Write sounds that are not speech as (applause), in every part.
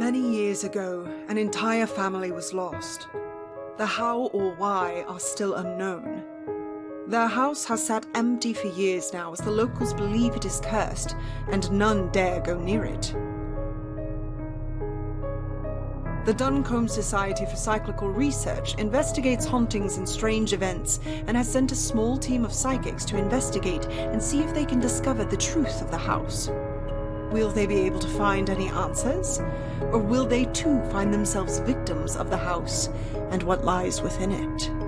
Many years ago, an entire family was lost. The how or why are still unknown. Their house has sat empty for years now as the locals believe it is cursed and none dare go near it. The Duncombe Society for Psychical Research investigates hauntings and strange events and has sent a small team of psychics to investigate and see if they can discover the truth of the house. Will they be able to find any answers? Or will they too find themselves victims of the house and what lies within it?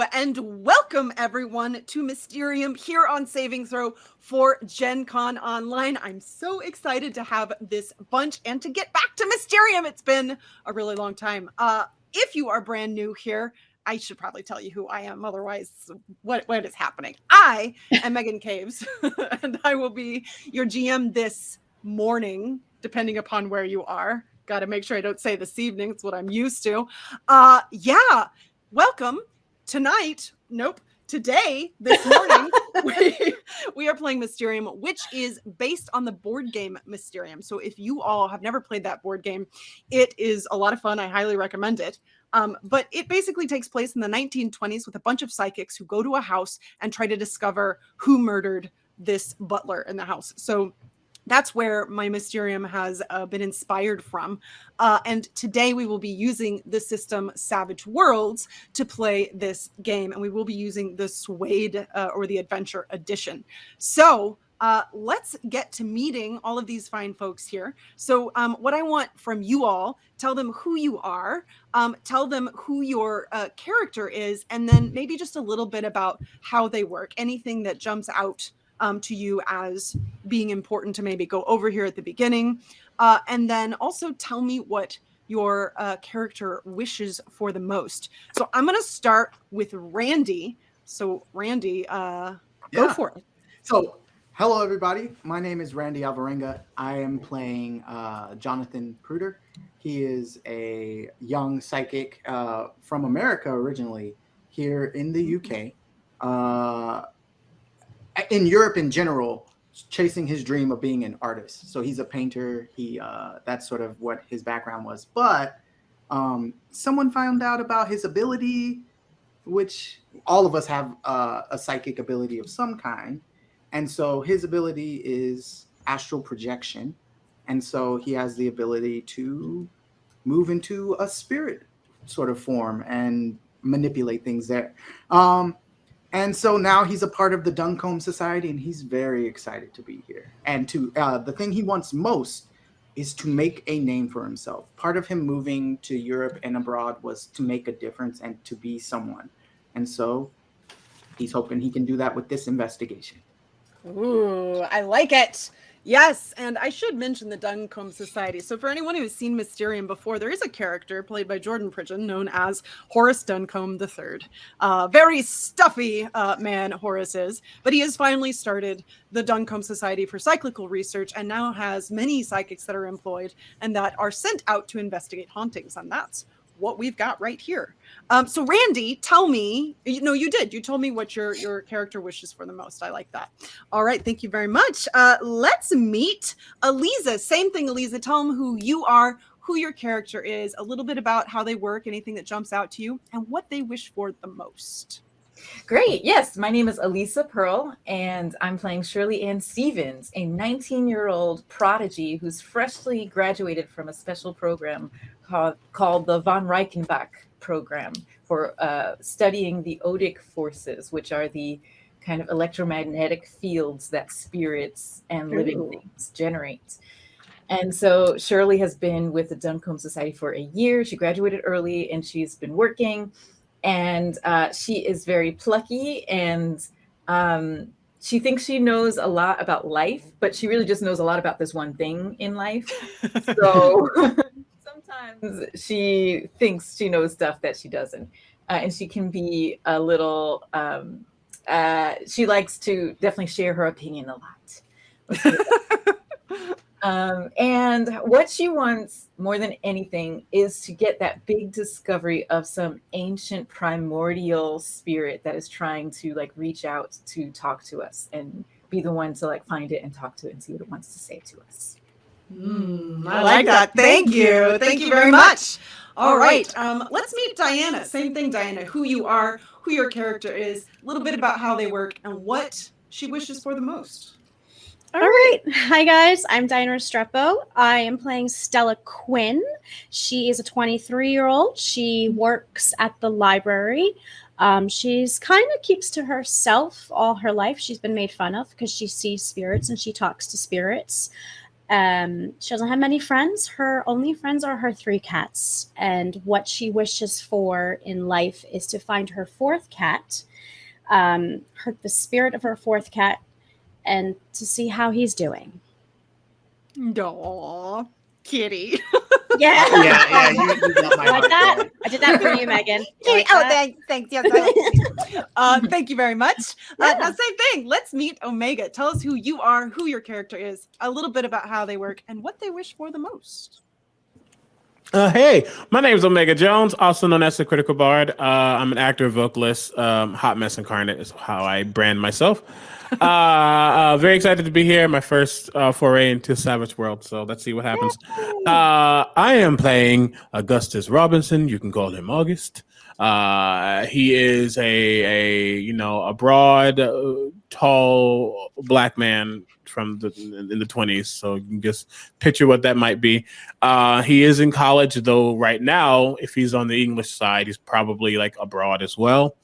And welcome everyone to Mysterium here on Saving Throw for Gen Con Online. I'm so excited to have this bunch and to get back to Mysterium. It's been a really long time. Uh, if you are brand new here, I should probably tell you who I am. Otherwise, what, what is happening? I am Megan Caves (laughs) and I will be your GM this morning, depending upon where you are. Got to make sure I don't say this evening. It's what I'm used to. Uh, yeah welcome tonight. Nope. Today, this morning, (laughs) we, we are playing Mysterium, which is based on the board game Mysterium. So, if you all have never played that board game, it is a lot of fun. I highly recommend it. Um, but it basically takes place in the 1920s with a bunch of psychics who go to a house and try to discover who murdered this butler in the house. So that's where my Mysterium has uh, been inspired from. Uh, and today we will be using the system Savage Worlds to play this game. And we will be using the SWADE uh, or the Adventure Edition. So uh, let's get to meeting all of these fine folks here. So um, what I want from you all, tell them who you are, um, tell them who your uh, character is, and then maybe just a little bit about how they work, anything that jumps out um, to you as being important to maybe go over here at the beginning. Uh, and then also tell me what your uh, character wishes for the most. So I'm going to start with Randy. So Randy, uh, go for it. So hello, everybody. My name is Randy Alvarenga. I am playing uh, Jonathan Pruder. He is a young psychic uh, from America originally, here in the UK. In Europe in general, chasing his dream of being an artist. So he's a painter. He uh, that's sort of what his background was. But um, someone found out about his ability, which all of us have uh, a psychic ability of some kind, and so his ability is astral projection, and so he has the ability to move into a spirit sort of form and manipulate things there. Um, and so now he's a part of the Duncombe Society, and he's very excited to be here. And to uh, the thing he wants most is to make a name for himself. Part of him moving to Europe and abroad was to make a difference and to be someone. And so he's hoping he can do that with this investigation. Ooh, I like it. Yes, and I should mention the Duncombe Society. So, for anyone who has seen Mysterium before, there is a character played by Jordan Pridgeon known as Horace Duncombe III. Uh, very stuffy uh, man, Horace is, but he has finally started the Duncombe Society for Psychical Research and now has many psychics that are employed and that are sent out to investigate hauntings. And that's what we've got right here. Um, so Randy, tell me, you know, you did, you told me what your, your character wishes for the most. I like that. All right. Thank you very much. Uh, let's meet Eliza. Same thing, Eliza. Tell them who you are, who your character is, a little bit about how they work, anything that jumps out to you, and what they wish for the most. Great. Yes, my name is Elisa Pearl, and I'm playing Shirley Ann Stevens, a 19 year old prodigy who's freshly graduated from a special program called, called the Von Reichenbach program for uh, studying the odic forces, which are the kind of electromagnetic fields that spirits and living Ooh. things generate. And so Shirley has been with the Duncombe Society for a year. She graduated early and she's been working. And uh, she is very plucky and um, she thinks she knows a lot about life, but she really just knows a lot about this one thing in life. (laughs) So (laughs) sometimes she thinks she knows stuff that she doesn't. Uh, and she can be a little, um, uh, she likes to definitely share her opinion a lot. Let's put it that way. Um, and what she wants more than anything is to get that big discovery of some ancient primordial spirit that is trying to like reach out to talk to us and be the one to like find it and talk to it and see what it wants to say to us. Mm, I like that. Thank you. Thank you very much. All right. Um, let's meet Diana. Same thing, Diana. Who you are, who your character is, a little bit about how they work, and what she wishes for the most. All right. Hi, guys. I'm Diana Restrepo. I am playing Stella Quinn. She is a 23 year old. She works at the library. Um, she's kind of keeps to herself all her life. She's been made fun of because she sees spirits and she talks to spirits. Um, she doesn't have many friends. Her only friends are her three cats. And what she wishes for in life is to find her fourth cat, um, her, the spirit of her fourth cat, and to see how he's doing. Aw, kitty. (laughs) Yeah. (laughs) yeah, yeah, you, you got my heart that? I did that for you, Megan. (laughs) You like Oh, that? thanks. Thanks. Yes. I- uh, thank you very much. Uh, Yeah. now, same thing. Let's meet Omega. Tell us who you are, who your character is, a little bit about how they work, and what they wish for the most. Uh, hey, my name is Omega Jones, also known as the Critical Bard. Uh, I'm an actor, vocalist, um, hot mess incarnate is how I brand myself. (laughs) uh, uh, very excited to be here. My first uh, foray into Savage World, so let's see what happens. Uh, I am playing Augustus Robinson. You can call him August. Uh, he is a a you know a broad, uh, tall black man from the in the twenties. So you can just picture what that might be. Uh, he is in college, though. Right now, if he's on the English side, he's probably like abroad as well.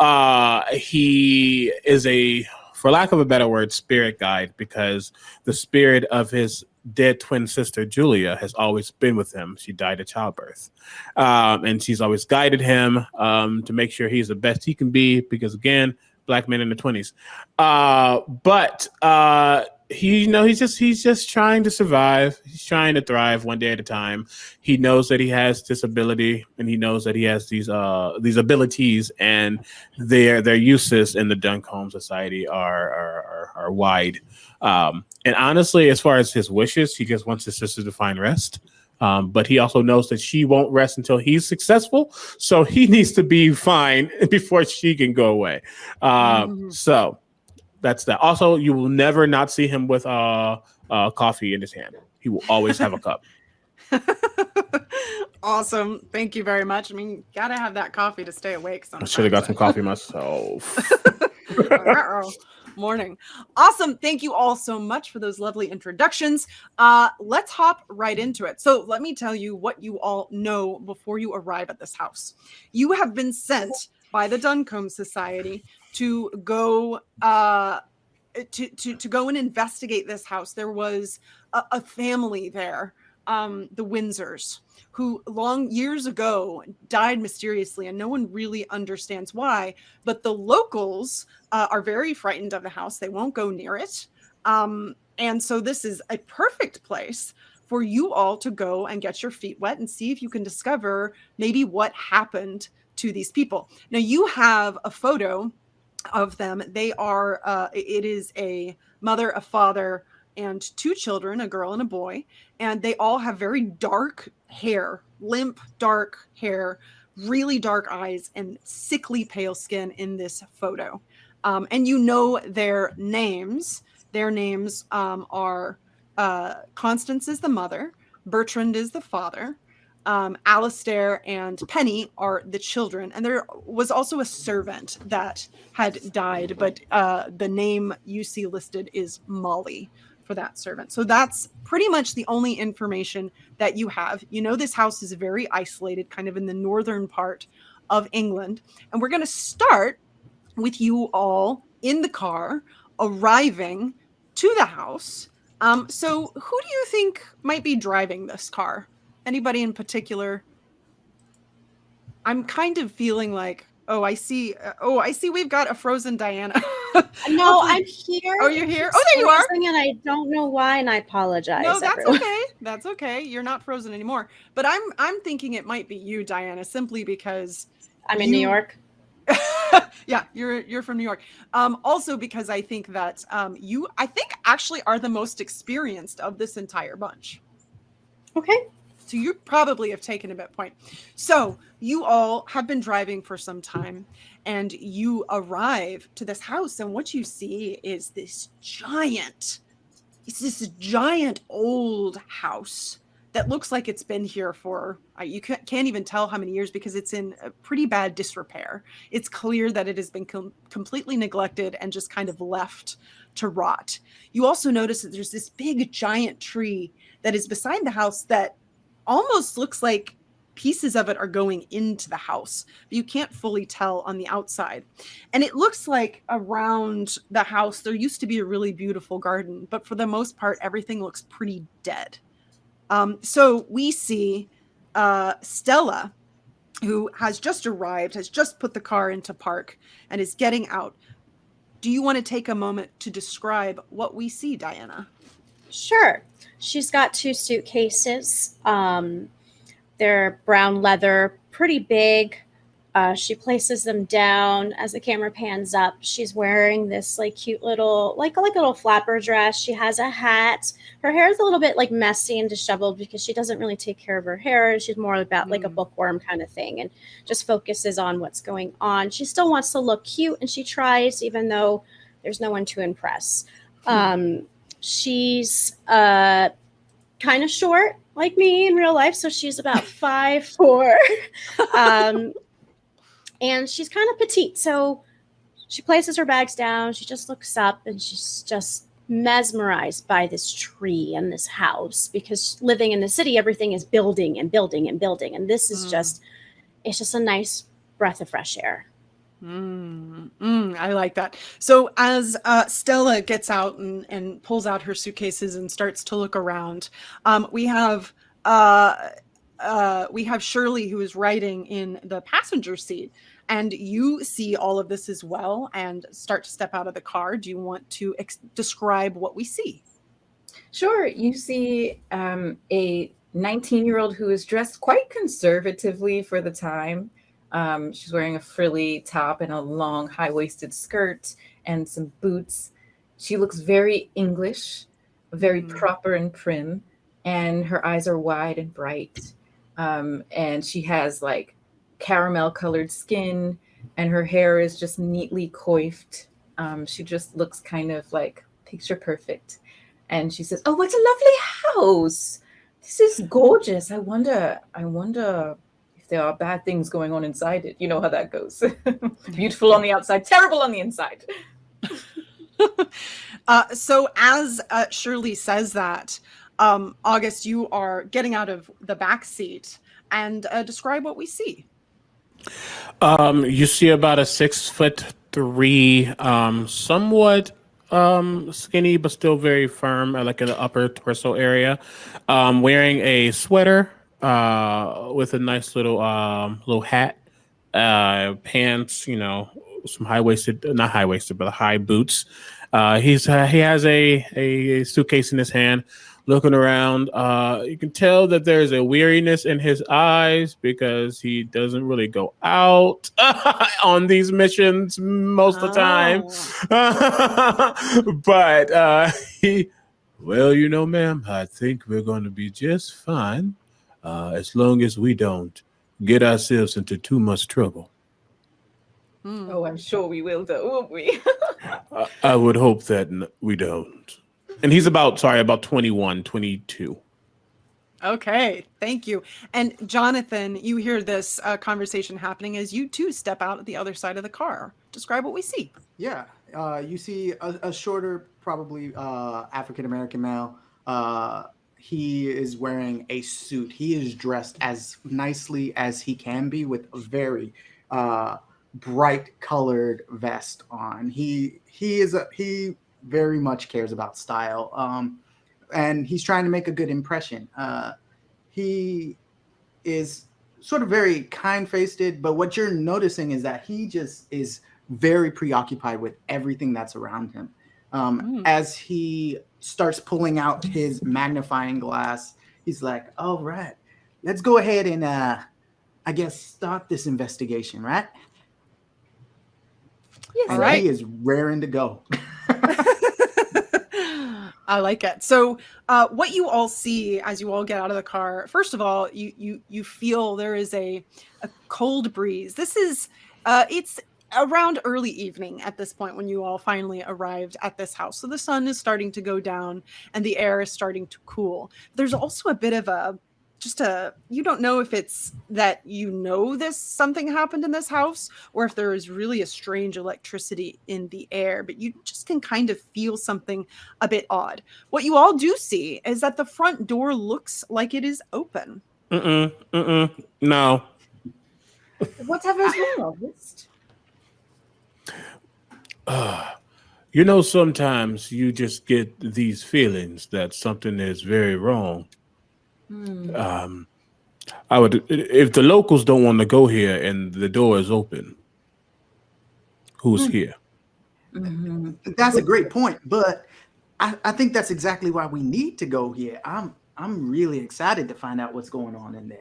Uh, he is a, for lack of a better word, spirit guide because the spirit of his dead twin sister Julia has always been with him. She died at childbirth, um, and she's always guided him um, to make sure he's the best he can be. Because again, black men in the twenties. Uh, but uh, he, you know, he's just he's just trying to survive. He's trying to thrive one day at a time. He knows that he has disability and he knows that he has these uh these abilities, and their their uses in the Duncombe Society are are are, are wide. Um, and honestly, as far as his wishes, he just wants his sister to find rest. Um, but he also knows that she won't rest until he's successful. So he (laughs) needs to be fine (laughs) before she can go away. Um, Mhm. So that's that. Also, you will never not see him with uh, uh, coffee in his hand. He will always have a cup. (laughs) awesome. Thank you very much. I mean, gotta have that coffee to stay awake. I should have got some coffee myself. (laughs) Morning. Awesome. Thank you all so much for those lovely introductions. Uh, let's hop right into it. So, let me tell you what you all know before you arrive at this house. You have been sent by the Duncombe Society to go uh, to, to to go and investigate this house. There was a, a family there, um, the Windsors, who long years ago died mysteriously, and no one really understands why. But the locals uh, are very frightened of the house. They won't go near it. Um, and so this is a perfect place for you all to go and get your feet wet and see if you can discover maybe what happened to these people. Now you have a photo of them. They are uh, it is a mother, a father, and two children, a girl and a boy, and they all have very dark hair, limp dark hair, really dark eyes, and sickly pale skin in this photo um, and you know their names. Their names um, are uh, Constance is the mother, Bertrand is the father, um, Alistair and Penny are the children, and there was also a servant that had died, but uh, the name you see listed is Molly for that servant. So that's pretty much the only information that you have. You know, this house is very isolated, kind of in the northern part of England. And we're going to start with you all in the car arriving to the house. Um, so, who do you think might be driving this car? Anybody in particular? I'm kind of feeling like, oh, I see. Uh, oh, I see. We've got a frozen Diana. (laughs) No, (laughs) I'm here. Oh, you're here? Oh, there you are. And I don't know why, and I apologize. No, that's everyone. okay. That's okay. You're not frozen anymore. But I'm I'm thinking it might be you, Diana, simply because I'm in New York. (laughs) yeah, you're you're from New York. Um, also because I think that um, you I think actually are the most experienced of this entire bunch. Okay. So you probably have taken a bit point. So you all have been driving for some time and you arrive to this house and what you see is this giant it's this giant old house that looks like it's been here for uh, you ca- can't even tell how many years because it's in a pretty bad disrepair. It's clear that it has been com- completely neglected and just kind of left to rot. You also notice that there's this big giant tree that is beside the house that almost looks like pieces of it are going into the house, but you can't fully tell on the outside. And it looks like around the house there used to be a really beautiful garden, but for the most part, everything looks pretty dead. Um, so we see uh, Stella, who has just arrived, has just put the car into park, and is getting out. Do you want to take a moment to describe what we see, Diana? Sure. She's got two suitcases. Um, they're brown leather, pretty big. Uh, she places them down as the camera pans up. She's wearing this like cute little, like like a little flapper dress. She has a hat. Her hair is a little bit like messy and disheveled because she doesn't really take care of her hair. She's more about like a Mm. bookworm kind of thing and just focuses on what's going on. She still wants to look cute and she tries, even though there's no one to impress. Um, she's uh kind of short like me in real life so she's about (laughs) five four (laughs) um and she's kind of petite so she places her bags down she just looks up and she's just mesmerized by this tree and this house because living in the city everything is building and building and building and this is Mm. just it's just a nice breath of fresh air Mm, mm, I like that. So as uh, Stella gets out and, and pulls out her suitcases and starts to look around, um, we have uh, uh, we have Shirley who is riding in the passenger seat, and you see all of this as well and start to step out of the car. Do you want to describe what we see? Sure. You see um, a 19 year old who is dressed quite conservatively for the time. Um, she's wearing a frilly top and a long high waisted skirt and some boots. She looks very English, very Mhm. proper and prim, and her eyes are wide and bright. Um, and she has like caramel colored skin, and her hair is just neatly coiffed. Um, she just looks kind of like picture perfect and she says, "Oh, what a lovely house! This is gorgeous. I wonder, I wonder there are bad things going on inside it. You know how that goes. (laughs) (laughs) Beautiful on the outside, terrible on the inside." (laughs) Uh, so as uh, Shirley says that, um, August, you are getting out of the back seat and uh, describe what we see. Um, you see about a six foot three, um, somewhat um skinny but still very firm, uh, like in the upper torso area, um, wearing a sweater, uh, with a nice little um little hat, uh, pants, you know, some high waisted, not high waisted, but high boots. Uh, he's uh, he has a, a suitcase in his hand, looking around. Uh, you can tell that there's a weariness in his eyes because he doesn't really go out (laughs) on these missions most of the time. Oh. (laughs) but uh, (laughs) he, well, you know, ma'am, I think we're going to be just fine uh, as long as we don't get ourselves into too much trouble. Hmm. Oh, I'm sure we will, though, won't we? (laughs) I, I would hope that we don't. And he's about, sorry, about 21, 22. Okay, thank you. And Jonathan, you hear this uh, conversation happening as you too step out at the other side of the car. Describe what we see. Yeah, uh, you see a, a shorter, probably uh, African American male. He is wearing a suit. He is dressed as nicely as he can be with a very uh, bright colored vest on. He he is a he very much cares about style. Um, and he's trying to make a good impression. Uh, he is sort of very kind-faced, but what you're noticing is that he just is very preoccupied with everything that's around him. Um, Mm. As he starts pulling out his magnifying glass, he's like, "All right, let's go ahead and, uh, I guess, start this investigation, right?" Yes. And right. he is raring to go. (laughs) I like it. So, uh, what you all see as you all get out of the car, first of all, you you you feel there is a a cold breeze. This is uh, it's around early evening at this point when you all finally arrived at this house. So the sun is starting to go down and the air is starting to cool. There's also a bit of a just a you don't know if it's that you know this something happened in this house or if there is really a strange electricity in the air but you just can kind of feel something a bit odd what you all do see is that the front door looks like it is open Mm-mm, mm-mm, no. Whatever's wrong, August. Uh, you know, sometimes you just get these feelings that something is very wrong. Hmm. Um, I would, if the locals don't want to go here and the door is open, who's Hmm. here? Mhm. That's a great point, but I, I think that's exactly why we need to go here. I'm I'm really excited to find out what's going on in there.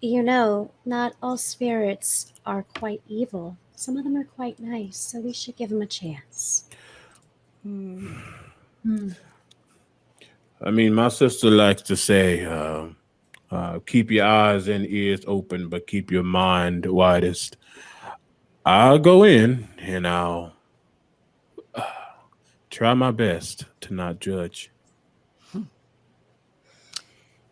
You know, not all spirits are quite evil. Some of them are quite nice, so we should give them a chance. Hmm. Hmm. I mean, my sister likes to say, uh, uh, keep your eyes and ears open, but keep your mind widest. I'll go in and I'll uh, try my best to not judge.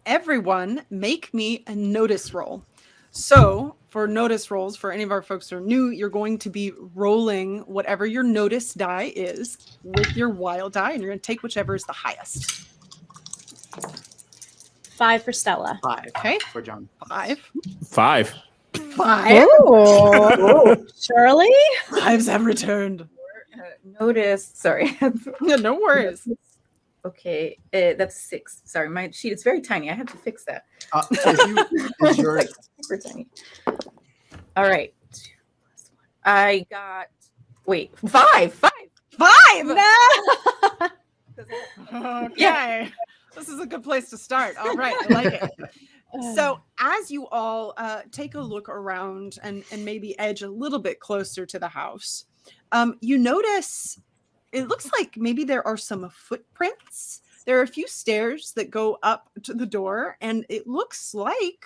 everyone make me a notice roll so for notice rolls for any of our folks that are new you're going to be rolling whatever your notice die is with your wild die and you're going to take whichever is the highest Five for Stella. Five Okay. for John. five Five. five Oh, (laughs) Shirley? fives have returned notice, sorry. (laughs) no worries okay, uh, that's six. Sorry, my sheet is very tiny. I have to fix that. Uh, so if you, (laughs) is Like, super tiny. All right. Two plus one. I got wait five, five, five. five. five No! (laughs) okay this is a good place to start all right i like it (sighs) So as you all uh, take a look around and, and maybe edge a little bit closer to the house, um, you notice it looks like maybe there are some footprints. There are a few stairs that go up to the door, and it looks like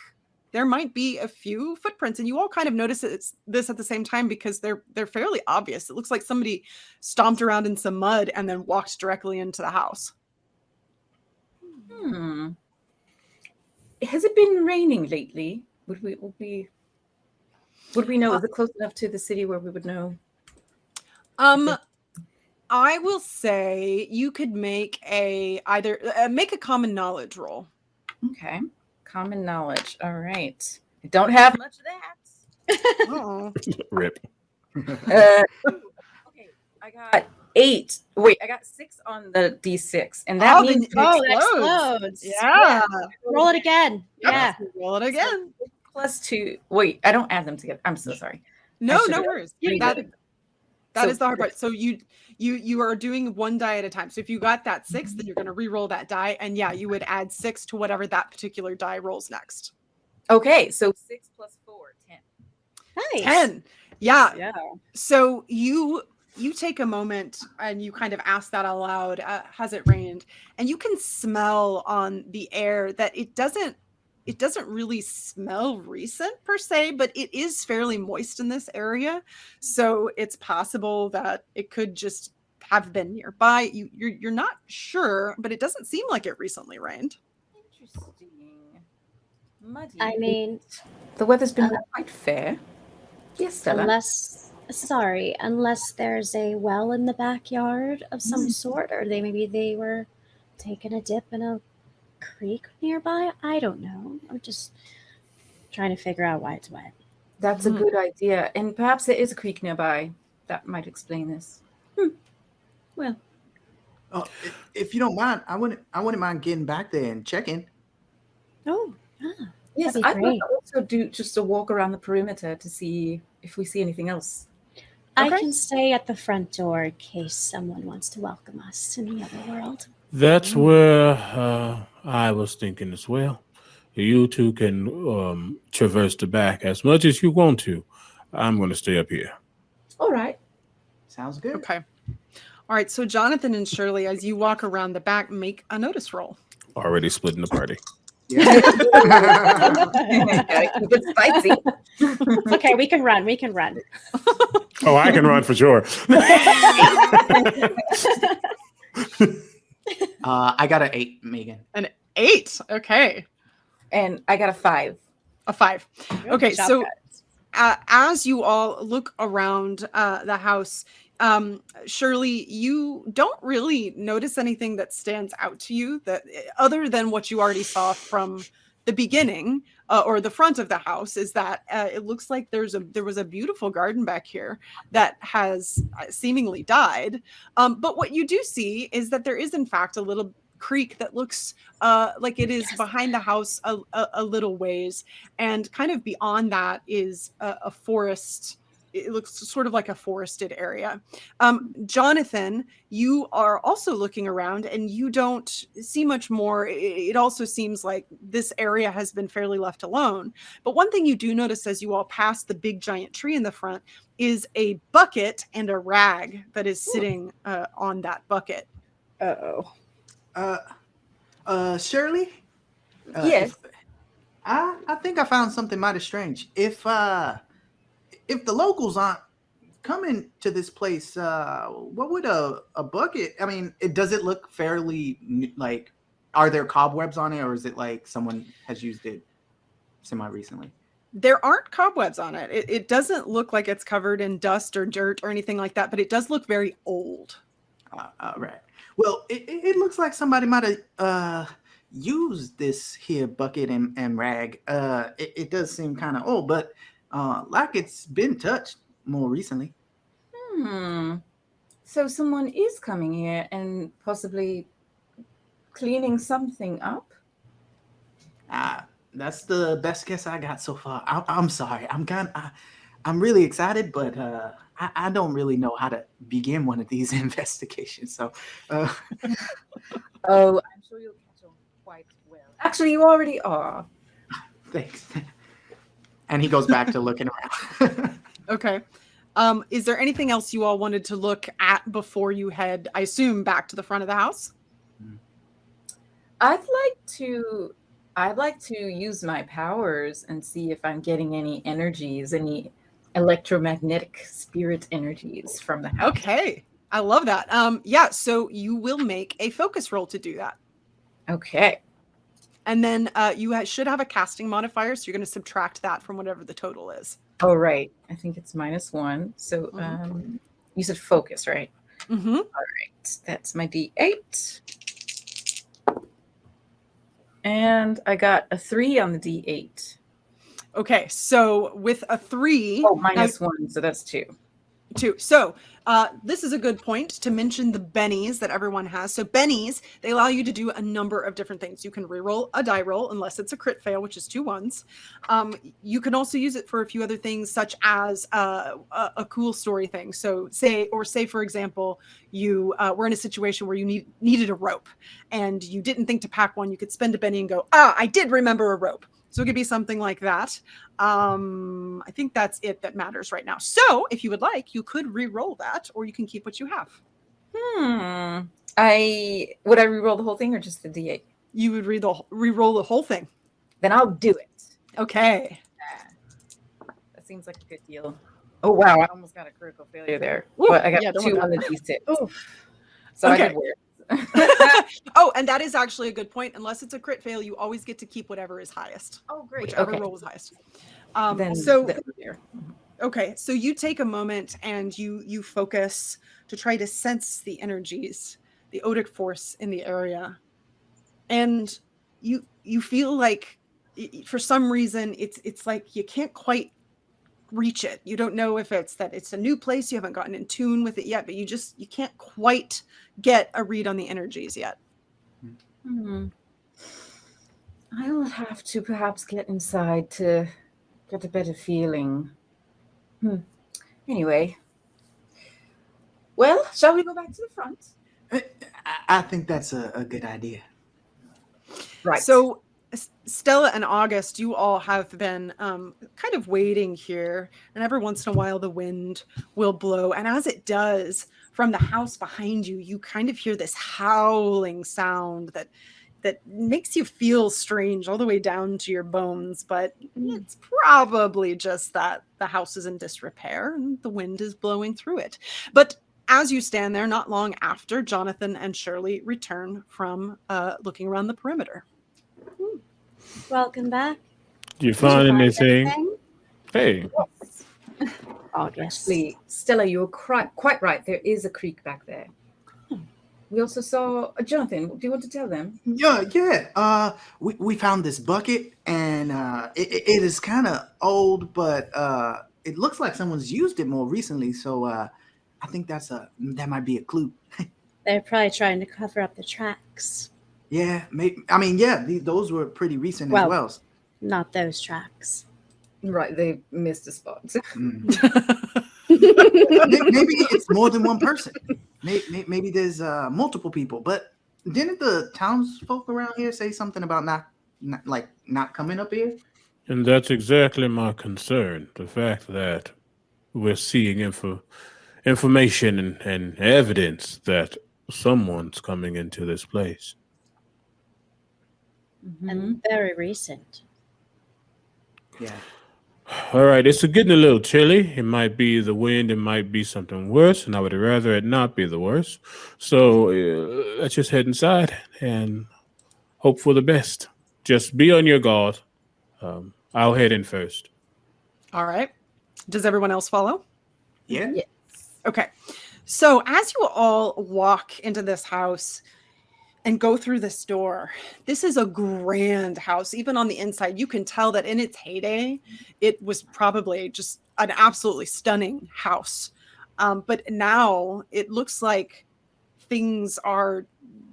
there might be a few footprints. And you all kind of notice it's this at the same time because they're they're fairly obvious. It looks like somebody stomped around in some mud and then walked directly into the house. Hmm. Has it been raining lately? Would we would we would we know? Is it close enough to the city where we would know? Um, I will say you could make a either uh, make a common knowledge roll. Okay. Common knowledge. All right. I don't have much of that. Oh, (laughs) Rip. Uh, okay, I got eight. Wait, I got six on the D6, and that Oh, means oh, Oh, it explodes. yeah. Roll it again. Yep. Yeah. Roll it again. plus two. Wait, I don't add them together. I'm so sorry. No, no worries. Yeah, That, yeah. That So- is the hard part. So you you you are doing one die at a time. So if you got that six, then you're going to re-roll that die, and yeah, you would add six to whatever that particular die rolls next. Okay, so six plus four, ten. Nice. Ten. Yeah. Yeah. So you you take a moment and you kind of ask that aloud. Uh, has it rained? And you can smell on the air that it doesn't it doesn't really smell recent per se, but it is fairly moist in this area. So it's possible that it could just have been nearby. You you're you're not sure, but it doesn't seem like it recently rained. Interesting. Muddy. I mean, the weather's been uh, quite fair. Yes, Stella. unless Sorry, unless there's a well in the backyard of some sort, or they maybe they were taking a dip in a creek nearby. I don't know. I'm just trying to figure out why it's wet. That's Mhm. a good idea. And perhaps there is a creek nearby. That might explain this. Well, Oh, i- if you don't mind, I wouldn't. I wouldn't mind getting back there and checking. oh, ah, Yes, That'd be I would also do just a walk around the perimeter to see if we see anything else. I can stay at the front door in case someone wants to welcome us in the other world. That's where uh, I was thinking as well. You two can um, traverse the back as much as you want to. I'm going to stay up here. All right. Sounds good. Okay. All right. So Jonathan and Shirley, as you walk around the back, make a notice roll. Already splitting the party. Yeah. Gotta keep spicy. okay, we can run. We can run. Oh, I can run for sure. (laughs) uh, I got an eight, Megan. An Eight. Okay. And I got a five. A five. Okay, Good job, so- uh, as you all look around uh, the house, um, Shirley, you don't really notice anything that stands out to you that other than what you already saw from the beginning uh, or the front of the house is that uh, it looks like there's a there was a beautiful garden back here that has uh, seemingly died. Um, but what you do see is that there is in fact a little creek that looks uh, like it is Yes. behind the house a, a, a little ways and kind of beyond that is a, a forest it looks sort of like a forested area um, jonathan you are also looking around and you don't see much more it also seems like this area has been fairly left alone but one thing you do notice as you all pass the big giant tree in the front is a bucket and a rag that is sitting uh, on that bucket Uh-oh. Uh, uh, Shirley. Uh, Yes. if- I I think I found something mighty strange. If uh, if the locals aren't coming to this place, uh, what would a a bucket? I mean, it does it look fairly like? Are there cobwebs on it, or is it like someone has used it semi recently? there aren't cobwebs on it. it it doesn't look like it's covered in dust or dirt or anything like that but it does look very old Uh, uh, right. Well, it, it it looks like somebody might have uh used this here bucket and, and rag. Uh, it, it does seem kind of old, but uh, like it's been touched more recently. Hmm. So someone is coming here and possibly cleaning something up? Uh, that's the best guess I got so far. I, I'm sorry. I'm kind of, I'm really excited, but uh, I, I don't really know how to begin one of these (laughs) investigations. So, uh, (laughs) Oh, I'm sure you'll catch on quite well. Actually, you already are. (laughs) thanks. And he goes back to looking around. (laughs) okay um is there anything else you all wanted to look at before you head i assume back to the front of the house I'd like to I'd like to use my powers and see if I'm getting any energies, any electromagnetic spirit energies from the house. okay i love that um yeah so you will make a focus roll to do that Okay. And then uh you ha- should have a casting modifier so you're going to subtract that from whatever the total is Oh, right. I think it's minus one. So Mhm. um you said focus, right? mm-hmm. Right. That's my D8. And I got a three on the D8. okay so with a three Oh, minus one. So that's two. Two. So uh, this is a good point to mention the bennies that everyone has. So bennies, they allow you to do a number of different things. You can reroll a die roll unless it's a crit fail, which is two ones. Um, you can also use it for a few other things, such as uh, a, a cool story thing. So say, or say, for example, you uh, were in a situation where you need needed a rope and you didn't think to pack one. You could spend a benny and go, ah, I did remember a rope. So it could be something like that. Um, I think that's it that matters right now. So if you would like, you could re-roll that, or you can keep what you have. Hmm. I would I re-roll the whole thing or just the D8? You would read the wh- re-roll the whole thing. Then I'll do it. Okay. That seems like a good deal. Oh wow, I almost got a critical failure there. Ooh, but I got yeah, don't two on the D6. Ooh. So I Okay. did weird. Oh, and that is actually a good point. Unless it's a crit fail, you always get to keep whatever is highest, oh great. whichever okay. roll is highest. Um, then so the- there. Okay, so you take a moment and you you focus to try to sense the energies, the odic force in the area, and you you feel like y- y- for some reason it's it's like you can't quite reach it. You don't know if it's that it's a new place you haven't gotten in tune with it yet, but you just you can't quite get a read on the energies yet. Hmm. I will have to perhaps get inside to get a better feeling. Hmm. Anyway. Well, shall we go back to the front? I, I think that's a, a good idea. Right. So, S- Stella and August, you all have been um, kind of waiting here, and every once in a while the wind will blow. And as it does, from the house behind you, you kind of hear this howling sound that that makes you feel strange all the way down to your bones. But it's probably just that the house is in disrepair and the wind is blowing through it. But as you stand there, not long after, Jonathan and Shirley return from uh, looking around the perimeter. Welcome back. Do you Did find find anything? anything? Hey, August. Actually, Stella, you're quite, quite right. There is a creek back there. We also saw uh, Jonathan. Do you want to tell them? Yeah, yeah. Uh, we, we found this bucket, and uh, it, it- it is kind of old, but uh, it looks like someone's used it more recently. So uh, I think that's a that might be a clue. (laughs) They're probably trying to cover up the tracks. Yeah, maybe. I mean, yeah, the, those were pretty recent Well- as well. Not those tracks. Right, they missed a spot. (laughs) Mm. Maybe it's more than one person. Maybe, maybe there's uh, multiple people. But didn't the townsfolk around here say something about not, not like not coming up here? and that's exactly my concern. The fact that we're seeing info, information and, and evidence that someone's coming into this place. Mhm. And very recent. Yeah. All right, it's getting a little chilly. It might be the wind, it might be something worse, and I would rather it not be the worst. So uh, let's just head inside and hope for the best. Just be on your guard. Um, I'll head in first. All right. Does everyone else follow? Yeah. Yeah. Okay. So as you all walk into this house and go through this door, this is a grand house. Even on the inside, you can tell that in its heyday, it was probably just an absolutely stunning house. Um, but now it looks like things are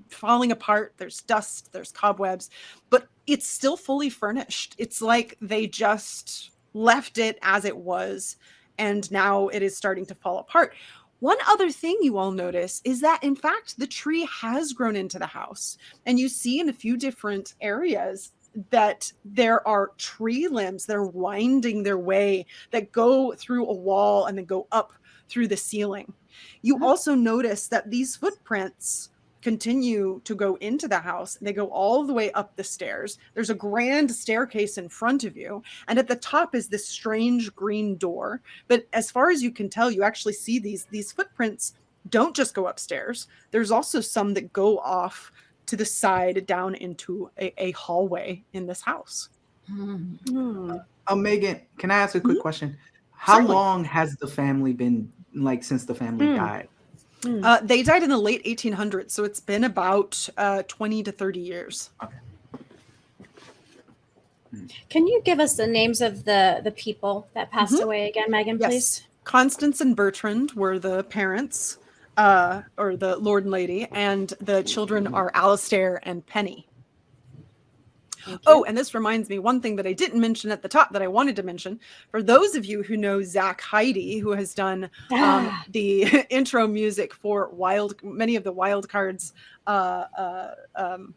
falling apart. There's dust, there's cobwebs, but it's still fully furnished. It's like they just left it as it was, and now it is starting to fall apart. One other thing you all notice is that, in fact, the tree has grown into the house. And you see in a few different areas that there are tree limbs that are winding their way that go through a wall and then go up through the ceiling. You also notice that these footprints continue to go into the house. They go all the way up the stairs. There's a grand staircase in front of you. And at the top is this strange green door. But as far as you can tell, you actually see these these footprints don't just go upstairs. There's also some that go off to the side down into a, a hallway in this house. Hmm. Uh, Megan, can I ask a quick Mhm. question? How Certainly. long has the family been like since the family Hmm. died? Hmm. Uh, they died in the late 1800s, so it's been about uh, 20 to 30 years. Okay. Can you give us the names of the the people that passed Mhm. away again, Megan, Yes. please? Constance and Bertrand were the parents, uh, or the Lord and Lady, and the children are Alistair and Penny. Oh, and this reminds me one thing that I didn't mention at the top that I wanted to mention. For those of you who know Zach Heidi, who has done um, Ah, the (laughs) intro music for wild many of the wild cards uh, uh, um,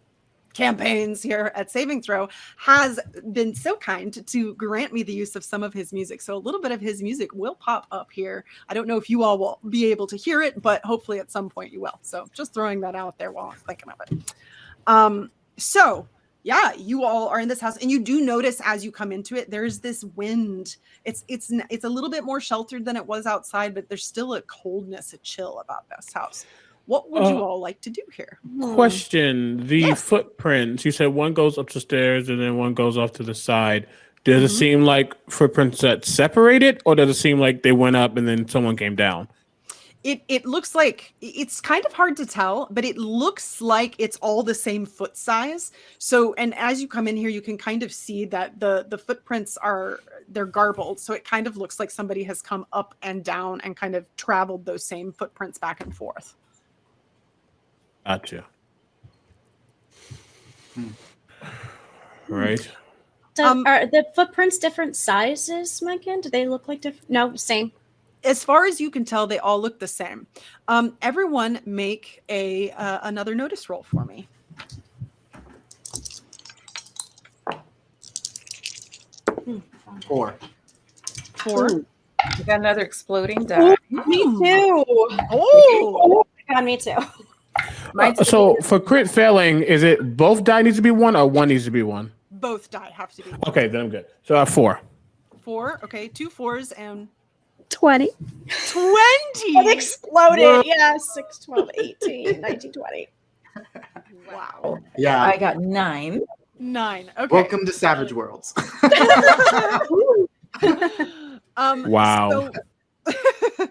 campaigns here at saving throw has been so kind to grant me the use of some of his music. So a little bit of his music will pop up here. I don't know if you all will be able to hear it but hopefully at some point you will. So just throwing that out there while i'm thinking of it. Um so yeah you all are in this house and you do notice as you come into it there's this wind it's it's it's a little bit more sheltered than it was outside but there's still a coldness a chill about this house what would you Uh, all like to do here hmm. Question: The Yes. footprints. You said one goes up the stairs and then one goes off to the side. Does it Mhm. seem like footprints that separated, or does it seem like they went up and then someone came down? It it looks like it's kind of hard to tell, but it looks like it's all the same foot size. So, and as you come in here, you can kind of see that the the footprints are they're garbled. So it kind of looks like somebody has come up and down and kind of traveled those same footprints back and forth. Gotcha. Hmm. Right. Do- Um, are the footprints different sizes, Megan? Do they look like different? No, same. As far as you can tell, they all look the same. Um, everyone, make a uh, another notice roll for me. Four. Four. Ooh, we got another exploding die. Me Hmm. too. Oh, (laughs) my god, me too. Uh, so for crit failing, is it both die needs to be one or one needs to be one? both die have to be Okay, then I'm good. So I have four. four. Okay, two fours and 20. twenty. It exploded. Yeah, 6, 12, 18, 19, 20. Wow. Yeah. I got nine. Nine. Okay. Welcome to Savage Worlds. (laughs) um, Wow. So, (laughs)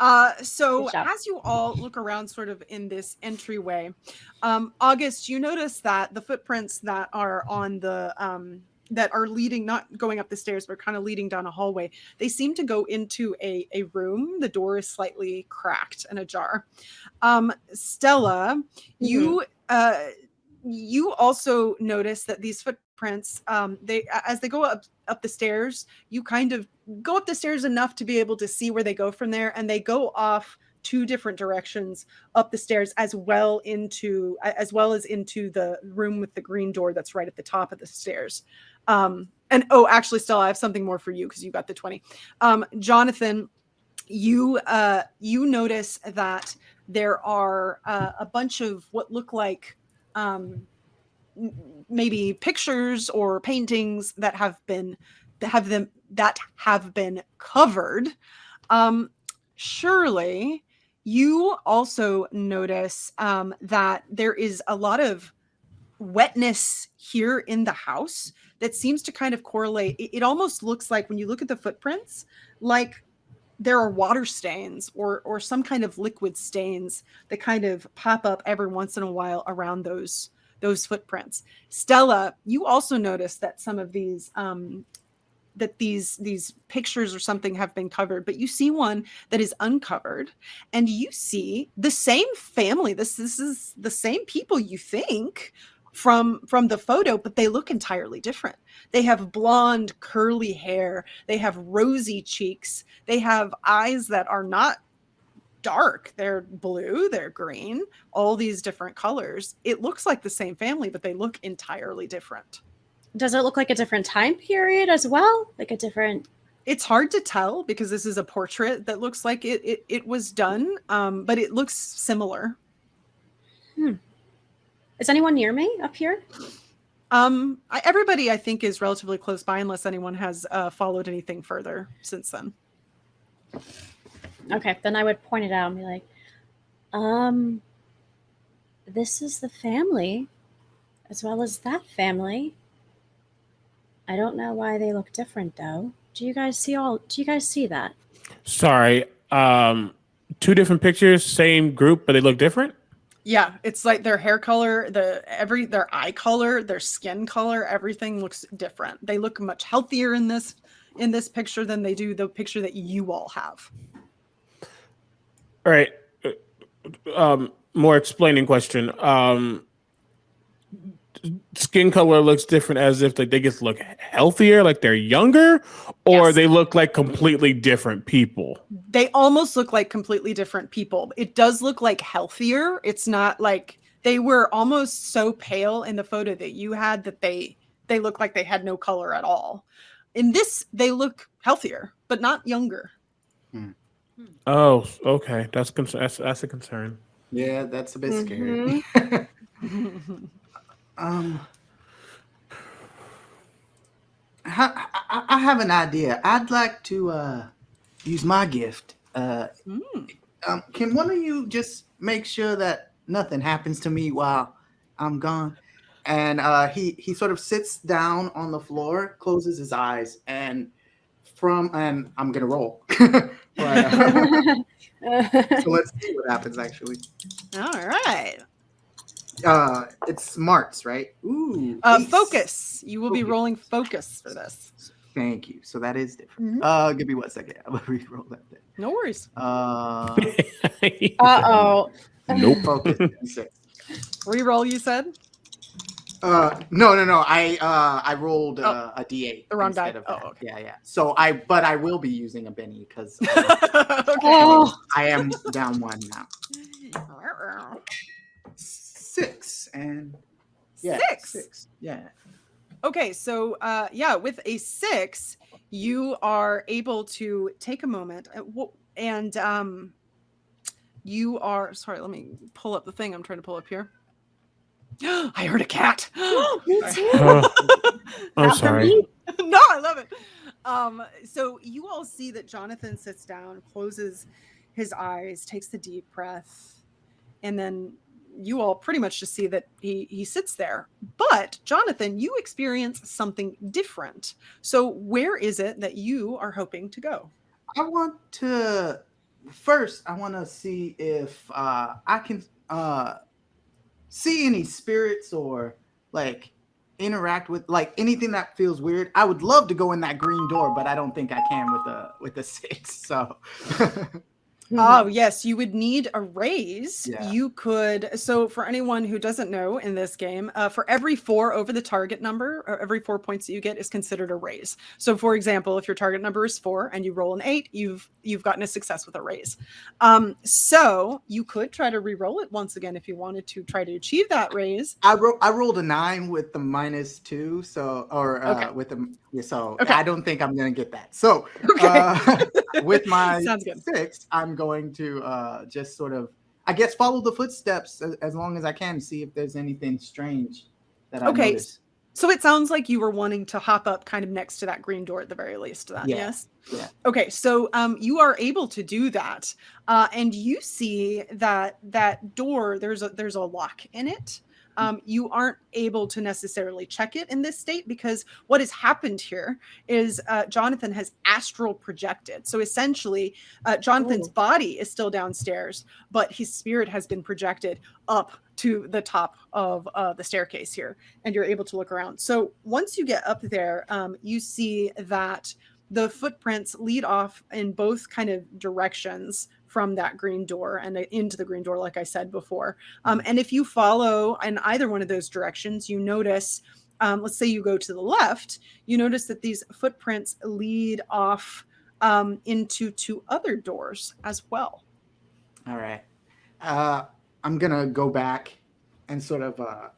uh, so as you all look around, sort of in this entryway, um, August, you notice that the footprints that are on the um, that are leading, not going up the stairs, but kind of leading down a hallway, they seem to go into a a room. The door is slightly cracked and ajar. Um, Stella, you uh, you also notice that these footprints, um, they as they go up up the stairs, you kind of go up the stairs enough to be able to see where they go from there, and they go off two different directions up the stairs as well into as well as into the room with the green door that's right at the top of the stairs um and oh actually stella i have something more for you because you got the 20 um jonathan you uh you notice that there are uh, a bunch of what look like um maybe pictures or paintings that have been that have them that have been covered. Um surely you also notice um, that there is a lot of wetness here in the house that seems to kind of correlate it, it almost looks like when you look at the footprints like there are water stains or or some kind of liquid stains that kind of pop up every once in a while around those those footprints. Stella you also notice that some of these um that these these pictures or something have been covered but you see one that is uncovered and you see the same family this this is the same people you think from from the photo but they look entirely different. They have blonde curly hair. They have rosy cheeks. They have eyes that are not dark. They're blue they're green all these different colors. It looks like the same family but they look entirely different. Does it look like a different time period as well? Like a different. it's hard to tell because this is a portrait that looks like it it, it was done um, but it looks similar Is anyone near me up here? um I, everybody i think is relatively close by unless anyone has uh, followed anything further since then Okay, then I would point it out and be like, um, this is the family as well as that family. I don't know why they look different though. Do you guys see all do you guys see that? Sorry. Um, two different pictures, same group, but they look different. Yeah it's like their hair color the every their eye color their skin color everything looks different they look much healthier in this in this picture than they do the picture that you all have All right. Uh, Um, more explaining question. Um, skin color looks different as if like they just look healthier, like they're younger, or Yes. they look like completely different people. they almost look like completely different people. It does look like healthier. It's not like they were almost so pale in the photo that you had that they they look like they had no color at all. In this, they look healthier, but not younger. Oh, okay. That's con- that's that's a concern. Yeah, that's a bit Mm-hmm. scary. (laughs) (laughs) um, I, I, I have an idea. I'd like to uh, use my gift. Uh, Mm. um, can one of you just make sure that nothing happens to me while I'm gone? and uh, he he sort of sits down on the floor, closes his eyes, and from and I'm gonna roll. (laughs) but, uh, (laughs) so let's see what happens. Actually, All right. Uh, it's smarts, right? Ooh, Uh, ace. focus. You will be rolling focus for this. Thank you. So that is different. Mhm. Uh, give me one second. (laughs) I'm gonna re-roll that thing. No worries. (laughs) Uh, Uh oh. Nope. (laughs) focus. six. Reroll, you said? Uh, no, no, no. I uh, I rolled uh, a d8. Oh, The wrong instead die. of Oh, that. okay. Yeah, yeah. So I, but I will be using a Benny because okay. Oh. I am down one now. Six and yeah, Six. Six. Yeah. Okay, so uh, yeah, with a six, you are able to take a moment uh, and um, you are sorry. Let me pull up the thing I'm trying to pull up here. (gasps) I heard a cat. (gasps) (gasps) Me too. Uh, (laughs) I'm sorry. (laughs) no, I love it. Um, so you all see that Jonathan sits down, closes his eyes, takes the deep breath, and then you all pretty much just see that he he sits there. But Jonathan, you experience something different. So where is it that you are hoping to go? I want to first. I want to see if uh, I can uh, see any spirits or like interact with like anything that feels weird. I would love to go in that green door, but I don't think I can with the with the (laughs) six. So (laughs) Oh, yes, you would need a raise. Yeah. You could. So, for anyone who doesn't know in this game, uh, for every four over the target number, or every four points that you get is considered a raise. So, for example, if your target number is four and you roll an eight, you've you've gotten a success with a raise. Um, so you could try to re-roll it once again if you wanted to try to achieve that raise. I ro- I rolled a nine with the minus two, so or uh, Okay. with the so Okay. I don't think I'm gonna get that. So (laughs) Okay, uh, (laughs) with (laughs) my six, I'm going to uh, just sort of, I guess, follow the footsteps as, as long as I can, see if there's anything strange that I Okay. So it sounds like you were wanting to hop up kind of next to that green door at the very least. Then, Yeah, yes. yeah. Okay, so um, you are able to do that, uh, and you see that that door there's a there's a lock in it. Um, you aren't able to necessarily check it in this state because what has happened here is uh, Jonathan has astral projected. So essentially, uh, Jonathan's Ooh. body is still downstairs, but his spirit has been projected up to the top of uh, the staircase here and you're able to look around. So once you get up there, um, you see that the footprints lead off in both kind of directions from that green door and uh, into the green door, like I said before. Um, and if you follow in either one of those directions, you notice, um, let's say you go to the left, you notice that these footprints lead off um, into two other doors as well. All right. Uh, I'm gonna go back and sort of uh,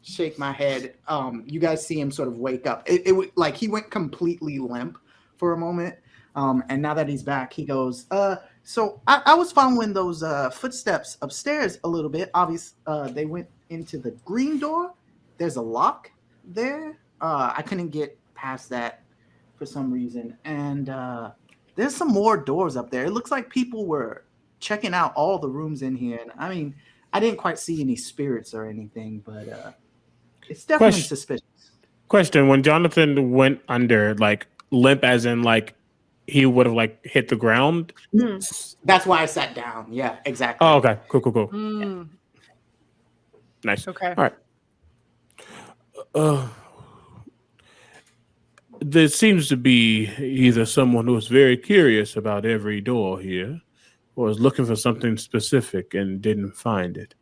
shake my head. Um, you guys see him sort of wake up. It, it like he went completely limp for a moment, um, and now that he's back, he goes. Uh, so I, I was following those uh, footsteps upstairs a little bit. Obviously, uh, they went into the green door. There's a lock there. Uh, I couldn't get past that for some reason, and uh, there's some more doors up there. It looks like people were checking out all the rooms in here. And I mean, I didn't quite see any spirits or anything, but uh, it's definitely Question. suspicious. Question: When Jonathan went under, like limp, as in like he would have like hit the ground. Hmm. That's why I sat down. Yeah, exactly. Oh, okay, cool, cool, cool, Mm, nice. okay. All right. Uh, there seems to be either someone who is very curious about every door here, or is looking for something specific and didn't find it.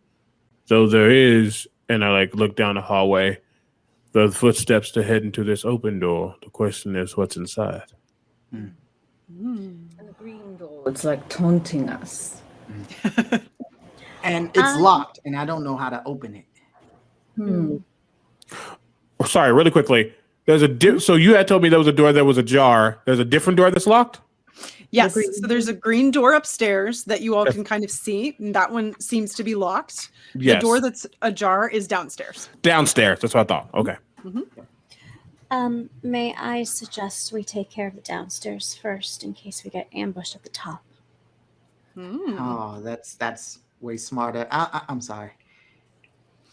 So there is, and I like look down the hallway, the footsteps to head into this open door. The question is, what's inside? Mm. And the green door, it's like taunting us. (laughs) And it's Um, locked, and I don't know how to open it. Hmm. Oh, sorry, really quickly. There's a di- so you had told me there was a door that was ajar. There's a different door that's locked. Yes. green So there's a green door upstairs that you all Yes. can kind of see. and that one seems to be locked. Yes, The door that's ajar is downstairs. downstairs. That's what I thought. Okay. Um, may I suggest we take care of the downstairs first in case we get ambushed at the top? Hmm. Oh, that's that's way smarter. I, I, I'm sorry.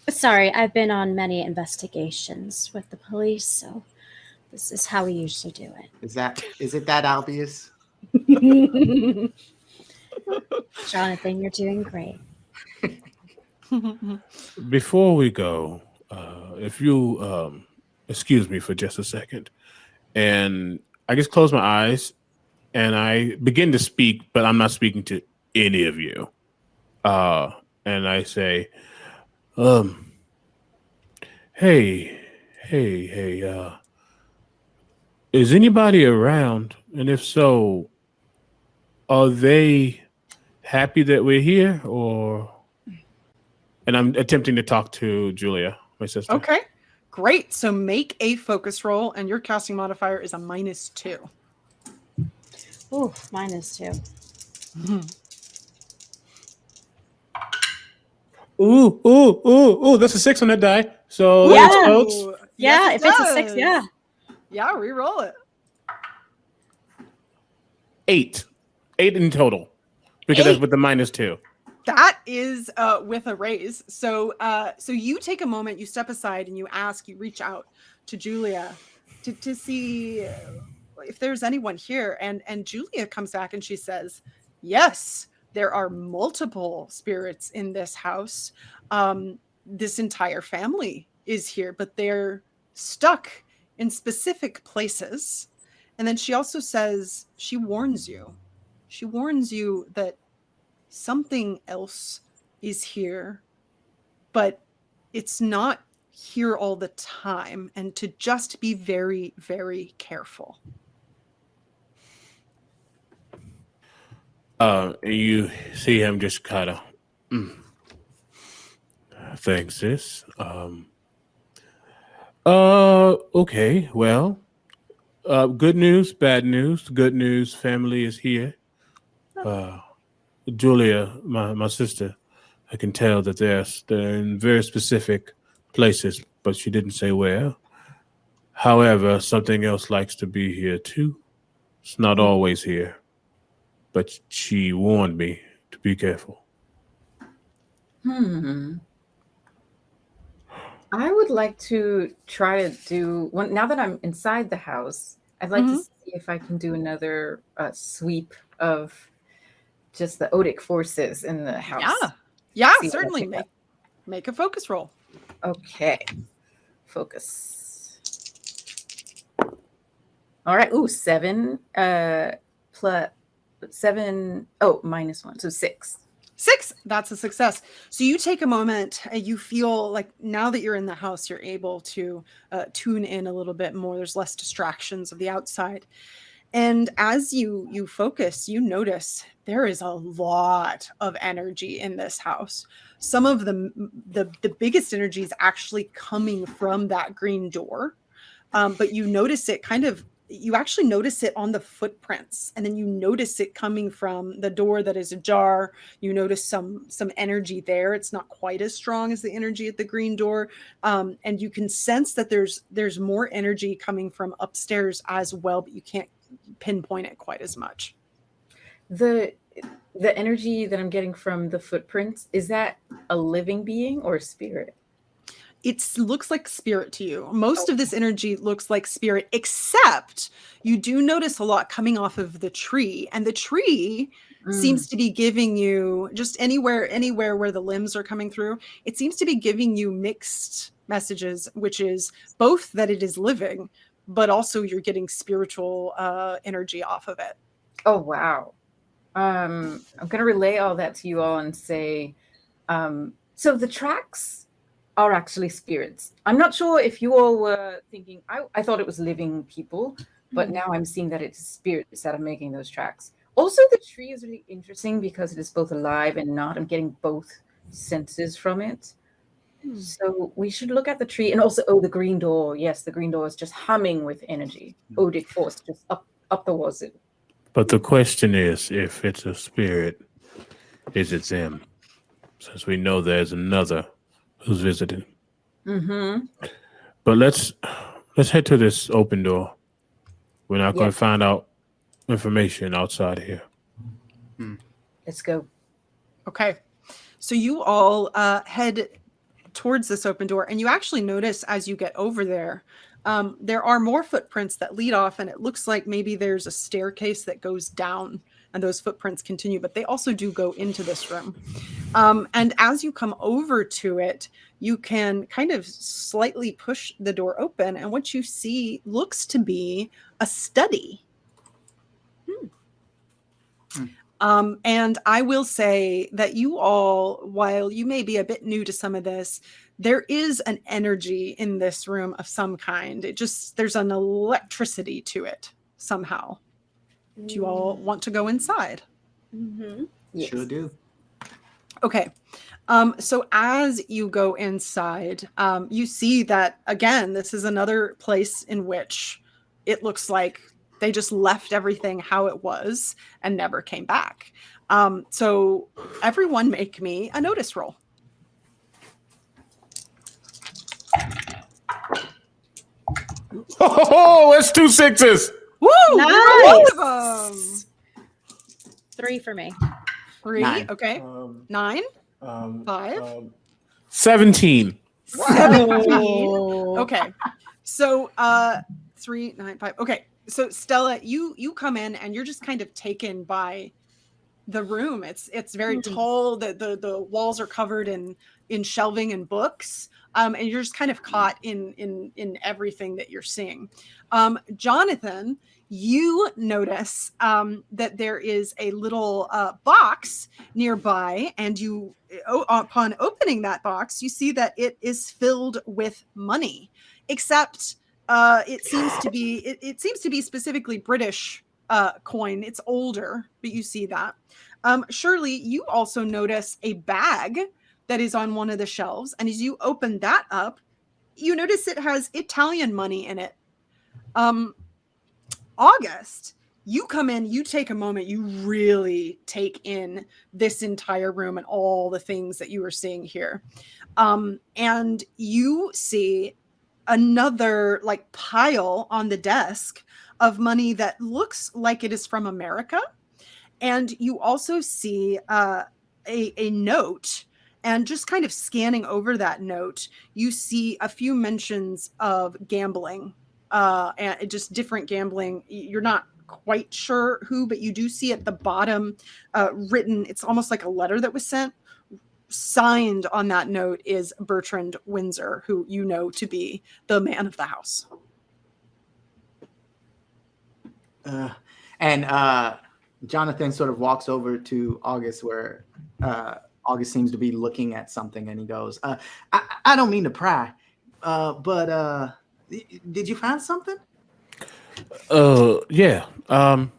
Sorry, I've been on many investigations with the police, so this is how we usually do it. Is that is it that obvious? (laughs) Jonathan, you're doing great. Before we go, uh, if you um, excuse me for just a second, and I just close my eyes and I begin to speak, but I'm not speaking to any of you. Uh, and I say, um, hey, hey, hey, uh, is anybody around? And if so, are they happy that we're here or? And I'm attempting to talk to Julia, my sister. okay, great. So make a focus roll, and your casting modifier is a minus two. Ooh, minus two. Mm-hmm. Ooh, ooh, ooh, ooh, that's a six on that die. So Yeah. it explodes. Ooh, Yeah, yes, if it's a six, yeah. Yeah, re-roll it. Eight. Eight in total. Because that's with the minus two. That is uh, with a raise. So, uh, so you take a moment, you step aside, and you ask, you reach out to Julia to, to see if there's anyone here. And and Julia comes back and she says, "Yes, there are multiple spirits in this house. Um, this entire family is here, but they're stuck in specific places." And then she also says she warns you. She warns you that something else is here, but it's not here all the time, and to just be very, very careful. Uh, you see him just kind of. Mm. Thanks, sis. Um. Uh. Okay. Well. Uh. Good news. Bad news. Good news. Family is here. Uh. Julia, my my sister, I can tell that they're they're in very specific places, but she didn't say where. However, something else likes to be here too. It's not always here but she warned me to be careful. Hmm. I would like to try to do one now that I'm inside the house. I'd like Mhm. to see if I can do another uh, sweep of just the odic forces in the house. Yeah, yeah, See certainly. Make make a focus roll. Okay. Focus. All right. Ooh, seven. Uh, plus seven. Oh, minus one. So six. Six, that's a success. So you take a moment and you feel like now that you're in the house, you're able to uh, tune in a little bit more. There's less distractions of the outside. And as you you focus, you notice there is a lot of energy in this house. Some of the the, the biggest energy is actually coming from that green door. Um, but you notice it kind of you actually notice it on the footprints and then you notice it coming from the door that is ajar you notice some some energy there it's not quite as strong as the energy at the green door um, and you can sense that there's there's more energy coming from upstairs as well but you can't pinpoint it quite as much The the energy that I'm getting from the footprints is that a living being or a spirit? it looks like spirit to you most of this energy looks like spirit except you do notice a lot coming off of the tree and the tree Mm. seems to be giving you just anywhere anywhere where the limbs are coming through it seems to be giving you mixed messages which is both that it is living but also you're getting spiritual uh, energy off of it Oh wow. Um, I'm gonna relay all that to you all and say, um, so the tracks are actually spirits. I'm not sure if you all were thinking. I, I thought it was living people, but now I'm seeing that it's spirits that are making those tracks. Also, the tree is really interesting because it is both alive and not. I'm getting both senses from it. Hmm. So we should look at the tree and also oh the green door. Yes, the green door is just humming with energy. Odic force just up up the wazoo. But the question is, if it's a spirit, is it them? Since we know there's another who's visiting. Mm-hmm. But let's let's head to this open door. We're not going to find out information outside here. Let's go. Okay. So you all uh, head towards this open door, and you actually notice as you get over there, um, there are more footprints that lead off, and it looks like maybe there's a staircase that goes down, and those footprints continue, but they also do go into this room. Um, and as you come over to it, you can kind of slightly push the door open, and what you see looks to be a study. Um, and I will say that you all, while you may be a bit new to some of this, there is an energy in this room of some kind. It just, there's an electricity to it somehow. Do you all want to go inside? Mm-hmm. Yes. Sure do. Okay. Um, so as you go inside, um, you see that again, this is another place in which it looks like they just left everything how it was and never came back. Um, so everyone make me a notice roll. Oh, it's two sixes. Woo! Nice. Both of 'em. Three for me. Three. Nine. Okay. Um, Nine. um, Five? um, Seventeen. Seventeen. Oh. okay so uh three nine five okay so stella you you come in and you're just kind of taken by the room. It's it's very Mhm. tall. The, the the walls are covered in in shelving and books um and you're just kind of caught in in in everything that you're seeing. Um jonathan you notice um that there is a little uh box nearby and you upon opening that box you see that it is filled with money except uh it seems to be it, it seems to be specifically british uh coin. It's older but you see that. Um surely you also notice a bag that is on one of the shelves and as you open that up you notice it has italian money in it. Um august you come in, you take a moment, you really take in this entire room and all the things that you are seeing here. Um, and you see another like pile on the desk of money that looks like it is from America. And you also see uh, a, a note. And just kind of scanning over that note, you see a few mentions of gambling uh, and just different gambling. You're not quite sure who, but you do see at the bottom uh, written, it's almost like a letter that was sent. Signed on that note is Bertrand Windsor, who you know to be the man of the house. Uh, and uh, Jonathan sort of walks over to August where uh, August seems to be looking at something and he goes, uh, I, I don't mean to pry, uh, but uh, did you find something? Uh, yeah. Um.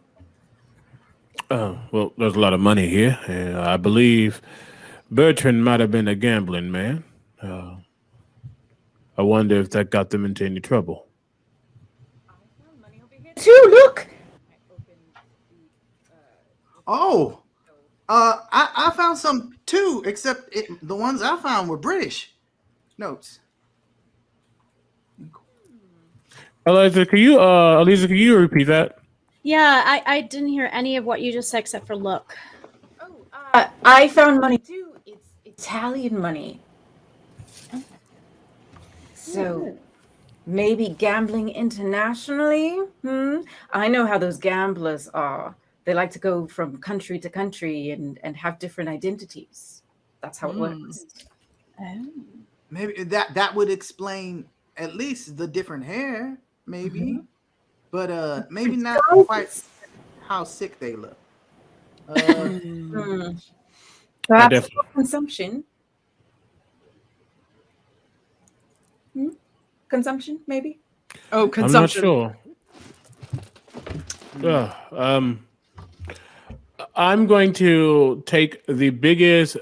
Uh, well, there's a lot of money here, and I believe Bertrand might have been a gambling man. Uh, I wonder if that got them into any trouble. Two, look. Oh, uh, I, I found some too, except it, the ones I found were British notes. Eliza, can you, uh, Eliza, can you repeat that? Yeah, I, I didn't hear any of what you just said except for look. Oh, uh, I found money too. Italian money. So maybe gambling internationally? Hmm? I know how those gamblers are. They like to go from country to country and, and have different identities. That's how it Hmm. works. Oh. Maybe that that would explain at least the different hair, maybe, but uh, maybe not quite how sick they look. Uh, Hmm. Perhaps definitely. consumption. Hmm? Consumption, maybe? Oh, consumption. I'm not sure. Uh, um, I'm going to take the biggest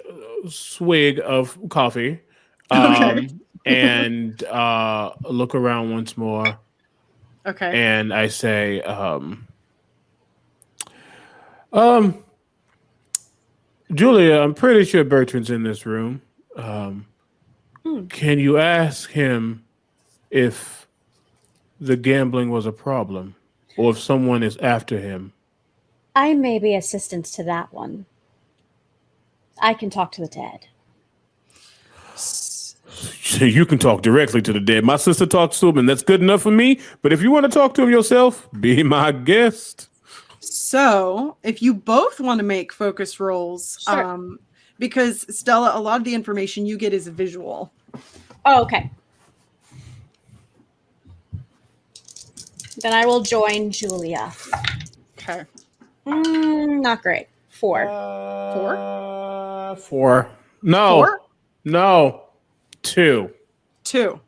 swig of coffee, (laughs) um, Okay. and uh, look around once more, Okay. and I say, um, um, Julia, I'm pretty sure Bertrand's in this room. Um, Hmm. Can you ask him if the gambling was a problem, or if someone is after him? I may be assistance to that one. I can talk to the dead. You can talk directly to the dead. My sister talks to him, and that's good enough for me. But if you want to talk to him yourself, be my guest. So, if you both want to make focus rolls, Sure. um, because Stella, a lot of the information you get is visual. Oh, okay. Then I will join Julia. Okay. Mm, not great. Four. Uh, four. No. Four? No. Two. Two.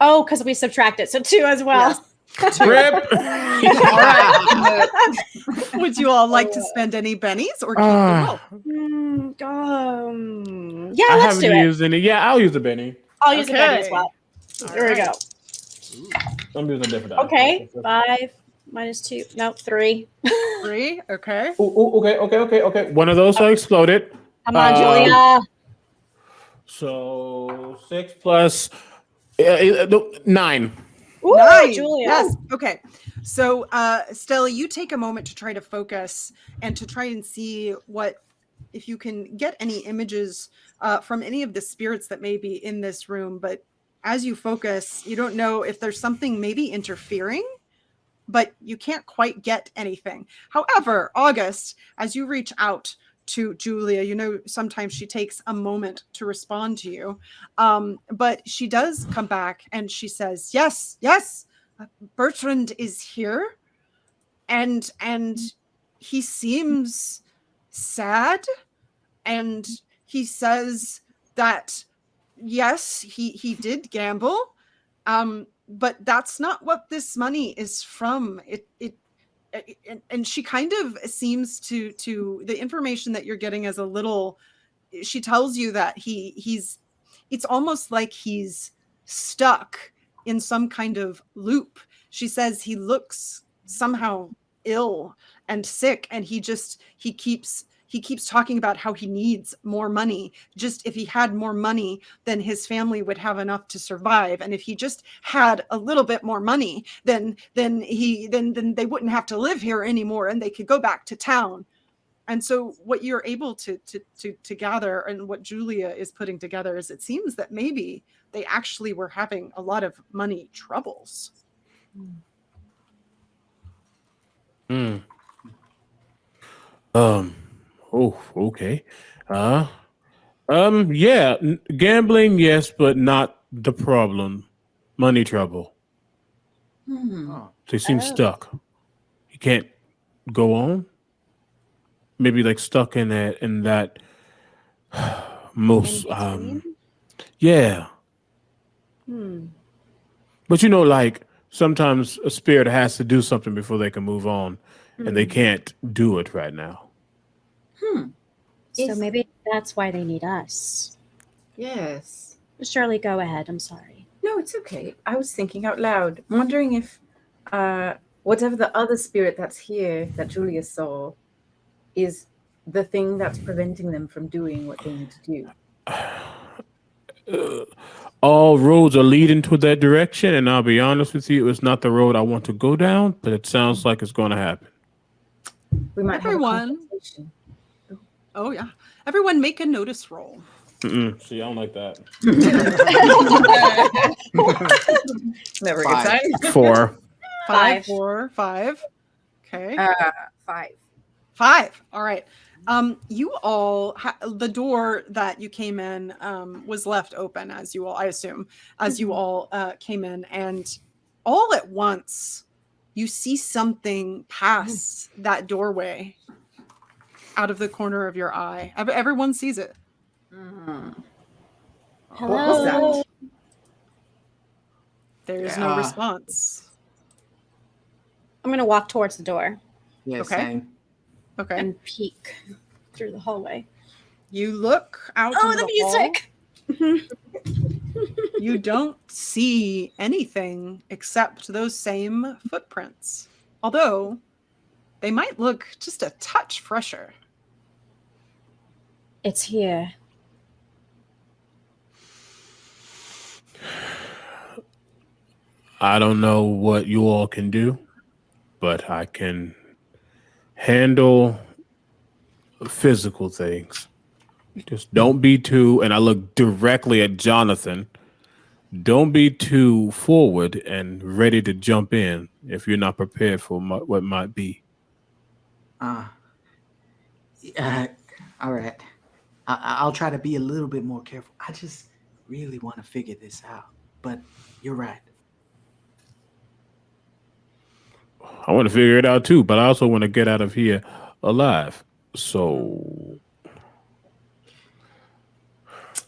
Oh, because we subtracted, so two as well. Rip. All right. (laughs) Would you all like to spend any bennies or keep Ah. the roll? Mm, um, yeah, I let's haven't do it. used any. Yeah, I'll use a Benny. I'll use a Benny as well. All There we right. go. I'm using a different. die. Okay, five minus two. No, three. (laughs) Three. Okay. Ooh, ooh, okay, okay, okay, okay. One of those are exploded. Come on, Um, Julia. So six plus uh, uh, nine. Ooh, Nine. Julia. Yes. Okay. So, uh, Stella, you take a moment to try to focus and to try and see what, if you can get any images uh, from any of the spirits that may be in this room. But as you focus, you don't know if there's something maybe interfering, but you can't quite get anything. However, August, as you reach out to Julia, you know sometimes she takes a moment to respond to you. Um, but she does come back and she says, "Yes, yes, uh, Bertrand is here, and and he seems sad, and he says that yes, he he did gamble, um, but that's not what this money is from. It it." And, and she kind of seems to to the information that you're getting as a little she tells you that he he's it's almost like he's stuck in some kind of loop. She says he looks somehow ill and sick and he just he keeps he keeps talking about how he needs more money. Just if he had more money, then his family would have enough to survive. And if he just had a little bit more money, then then he then then they wouldn't have to live here anymore and they could go back to town and so what you're able to, to to to gather and what julia is putting together is it seems that maybe they actually were having a lot of money troubles Hmm. Um. Oh, okay. Uh. Um. Yeah. n- Gambling, yes, but not the problem. Money trouble. Hmm. Oh. They seem Oh. stuck. He can't go on. Maybe like stuck in that in that (sighs) most um. between? Yeah. Hmm. But you know, like sometimes a spirit has to do something before they can move on, and they can't do it right now. Hmm. So Is- maybe that's why they need us. Yes. Shirley, go ahead. I'm sorry. No, it's okay. I was thinking out loud, wondering if uh, whatever the other spirit that's here that Julia saw is the thing that's preventing them from doing what they need to do. (sighs) All roads are leading to that direction, and I'll be honest with you, it's not the road I want to go down, but it sounds like it's going to happen. We might Everyone. have a conversation. Oh yeah everyone make a notice roll Mm-mm. See, I don't like that. (laughs) Never Five. a good time. Four. (laughs) five Five. four five okay Uh, five. Five. All right. Um, you all, ha- the door that you came in um, was left open as you all, I assume, as you Mhm. all uh, came in, and all at once you see something pass that doorway out of the corner of your eye. Everyone sees it. Mhm. What was that? Hello. There's no response. I'm gonna walk towards the door Yeah, Okay. same. Okay. and peek through the hallway. you look out. Oh, into the hall. music! you don't see anything except those same footprints. Although they might look just a touch fresher. It's here. I don't know what you all can do, but I can handle physical things. Just don't be too. And I look directly at Jonathan. don't be too forward and ready to jump in if you're not prepared for mo- what might be. Uh, uh, (laughs) all right. I, I- I'll try to be a little bit more careful. I just really want to figure this out. But you're right. I want to figure it out too, but I also want to get out of here alive. So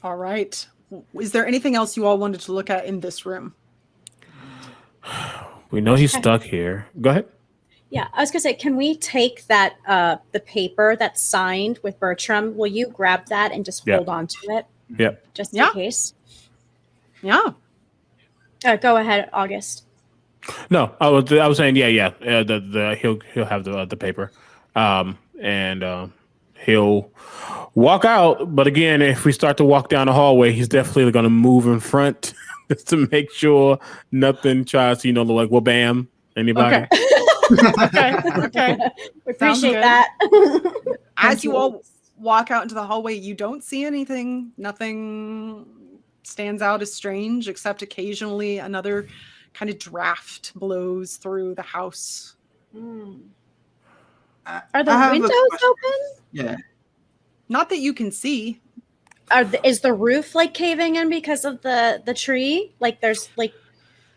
All right. Is there anything else you all wanted to look at in this room? we know he's stuck here. Go ahead. Yeah, I was gonna say, can we take that uh the paper that's signed with Bertram? Will you grab that and just Yeah. hold on to it? Yep. Just Yeah. in case. Yeah. Uh, go ahead, August. No, I was I was saying yeah, yeah. Uh, the the he'll he'll have the uh, the paper, um, and uh, he'll walk out. But again, if we start to walk down the hallway, he's definitely going to move in front just (laughs) to make sure nothing tries to you know like well, bam, anybody. Okay. (laughs) okay. Okay. (laughs) We appreciate that. As you all walk out into the hallway, you don't see anything. Nothing stands out as strange, except occasionally another kind of draft blows through the house. I- Are the I have a windows open? Yeah. Not that you can see. Are the, is the roof like caving in because of the the tree? Like there's like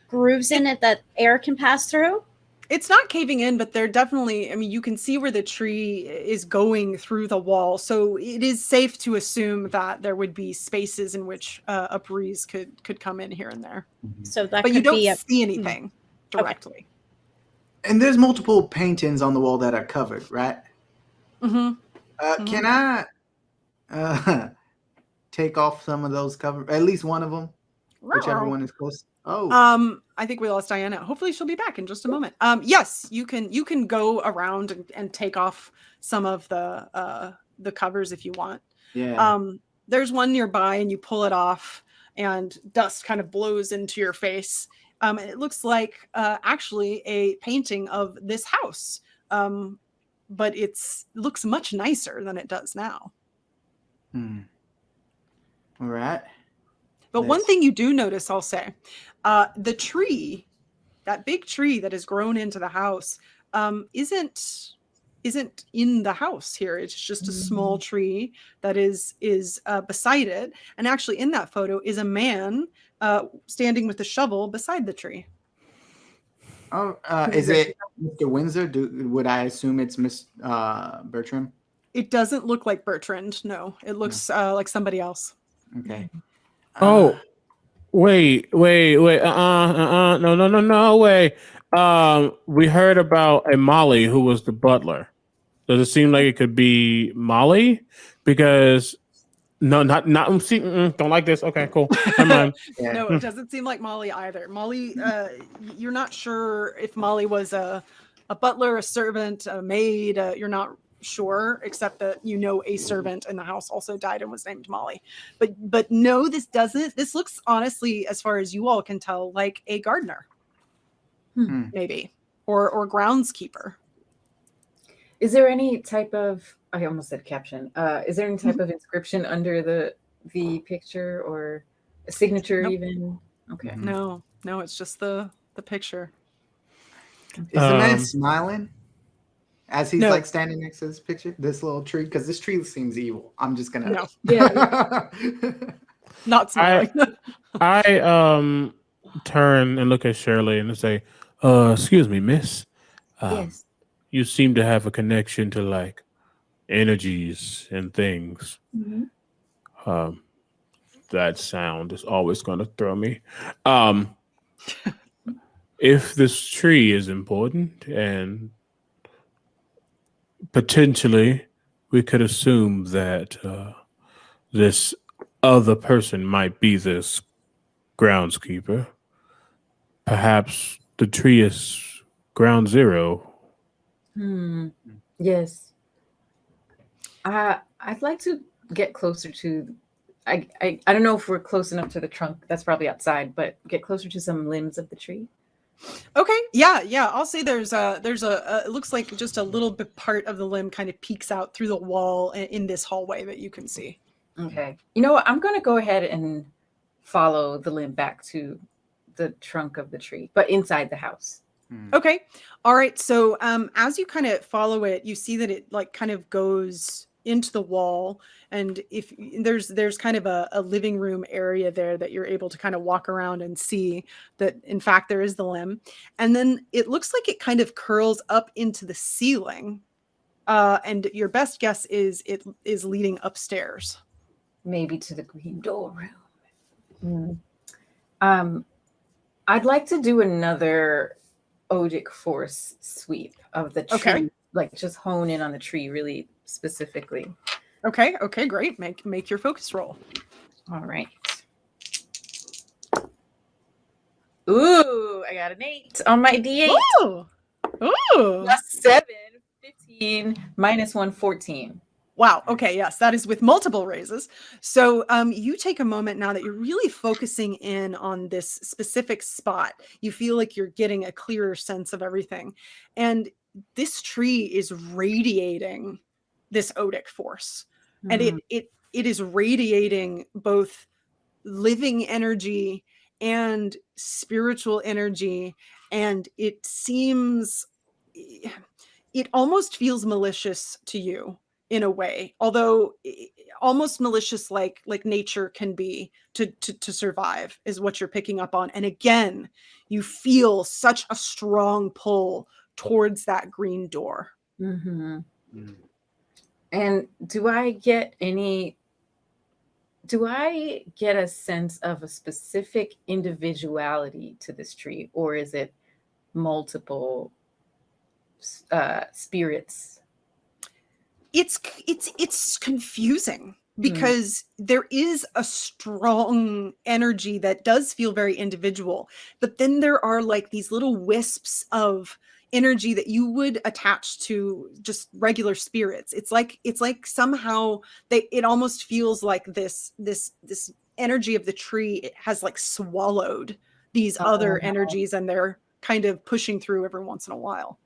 grooves in it that air can pass through? It's not caving in, but they're definitely, I mean, you can see where the tree is going through the wall. So it is safe to assume that there would be spaces in which uh, a breeze could could come in here and there. So that But could you don't be a see anything directly. And there's multiple paintings on the wall that are covered, right? Mm-hmm. Uh, Mhm. Can I uh, (laughs) take off some of those cover? At least one of them, whichever one is close. Oh, Um, I think we lost Diana. Hopefully she'll be back in just a moment. Um, yes, you can you can go around and, and take off some of the uh the covers if you want. yeah. Um, there's one nearby and you pull it off and dust kind of blows into your face. Um, it looks like uh actually a painting of this house. Um, but it's it looks much nicer than it does now. Hmm. All right. But one thing you do notice, I'll say, uh, the tree, that big tree that has grown into the house, um, isn't isn't in the house here. It's just a small tree that is is uh, beside it, and actually in that photo is a man uh, standing with a shovel beside the tree. Oh, uh, is it Mr. Windsor? Do would I assume it's Miss uh, Bertram? It doesn't look like Bertrand. No, it looks uh, like somebody else. Okay. Oh, Uh, wait, wait, wait. Uh, uh, uh, no, no, no, no, way. Um, we heard about a Molly who was the butler. Does it seem like it could be Molly? Because no, not not. um, See, mm, don't like this. Okay, cool. Never (laughs) mind. (laughs) No, it (laughs) doesn't seem like Molly either. Molly, uh, you're not sure if Molly was a, a butler, a servant, a maid. Uh, you're not sure, except that you know a servant in the house also died and was named Molly. But but no, this doesn't. This looks honestly, as far as you all can tell, like a gardener, Hmm. maybe, or or groundskeeper. Is there any type of I almost said caption. Uh, is there any type of inscription under the the picture or a signature Nope. even? Okay. Mhm. No, no, it's just the the picture. Is the man Um, smiling as he's No. like standing next to this picture, this little tree? Because this tree seems evil. I'm just gonna. No, (laughs) Yeah. not smiling. (laughs) I um turn and look at Shirley and say, "Uh, excuse me, Miss. Um, yes. You seem to have a connection to like energies and things. Mhm. Um, that sound is always going to throw me. Um, (laughs) if this tree is important and potentially we could assume that uh, this other person might be this groundskeeper. Perhaps the tree is ground zero. Hmm. Yes. Uh, I'd like to get closer to. I, I I don't know if we're close enough to the trunk. That's probably outside, but get closer to some limbs of the tree. Okay, yeah, yeah. I'll say there's a there's a, a it looks like just a little bit part of the limb kind of peeks out through the wall in, in this hallway that you can see. Okay. You know what? I'm gonna go ahead and follow the limb back to the trunk of the tree, but inside the house. Hmm. Okay. All right. So um as you kind of follow it, you see that it like kind of goes into the wall and if there's there's kind of a, a living room area there that you're able to kind of walk around and see that in fact there is the limb and then it looks like it kind of curls up into the ceiling uh and your best guess is it is leading upstairs maybe to the green door room. Mm. Um, I'd like to do another Odic force sweep of the tree, Okay. like just hone in on the tree really specifically. okay okay great make make your focus roll All right. Ooh, I got an eight on my D8. Ooh. Ooh. Plus seven, 15, minus one, 14. Wow. Okay. Yes, that is with multiple raises. So um, you take a moment now that you're really focusing in on this specific spot. You feel like you're getting a clearer sense of everything, and this tree is radiating this odic force, and it it it is radiating both living energy and spiritual energy, and it seems it almost feels malicious to you in a way although almost malicious like like nature can be to, to to survive is what you're picking up on. And again you feel such a strong pull towards that green door. Mhm. Mm. And do I get any? Do I get a sense of a specific individuality to this tree, or is it multiple uh, spirits? it's it's it's confusing because there is a strong energy that does feel very individual but then there are like these little wisps of energy that you would attach to just regular spirits it's like it's like somehow they it almost feels like this this this energy of the tree it has like swallowed these other Oh. energies and they're kind of pushing through every once in a while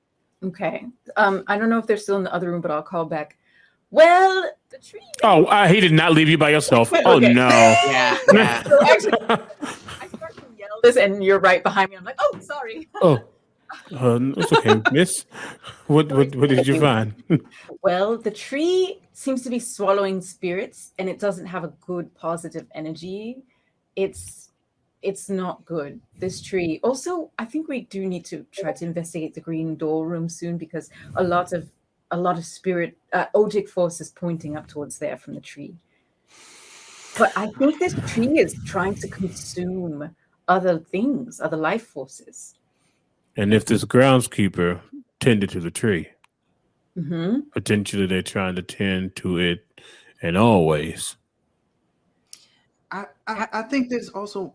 Okay. Um, I don't know if they're still in the other room, but I'll call back. Well, the tree. Oh, uh, he did not leave you by yourself. Oh no. Yeah, yeah. (laughs) So actually, I start to yell this, and you're right behind me. I'm like, oh, sorry. oh, uh, it's okay, Miss. What what what did you find? (laughs) Well, the tree seems to be swallowing spirits and it doesn't have a good positive energy. It's it's not good. This tree. Also, I think we do need to try to investigate the green door room soon because a lot of a lot of spirit uh, odic forces pointing up towards there from the tree. But I think this tree is trying to consume other things, other life forces. And if this groundskeeper tended to the tree, hmm potentially they're trying to tend to it in all ways. I, I, I think there's also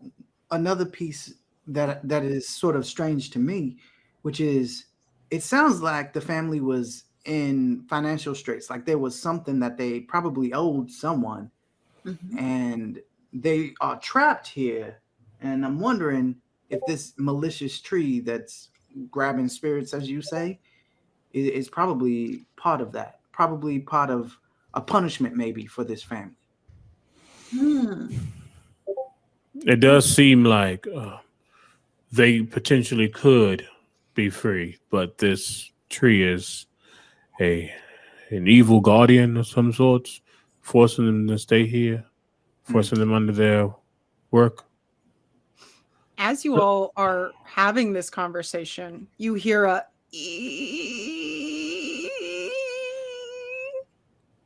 another piece that that is sort of strange to me, which is it sounds like the family was in financial straits, like there was something that they probably owed someone, Mm-hmm. and they are trapped here. And I'm wondering if this malicious tree that's grabbing spirits, as you say, is, is probably part of that. Probably part of a punishment, maybe for this family. Hmm. It does seem like uh, they potentially could be free, but this tree is a an evil guardian of some sorts, forcing them to stay here, forcing them under their work. As you all are having this conversation, you hear a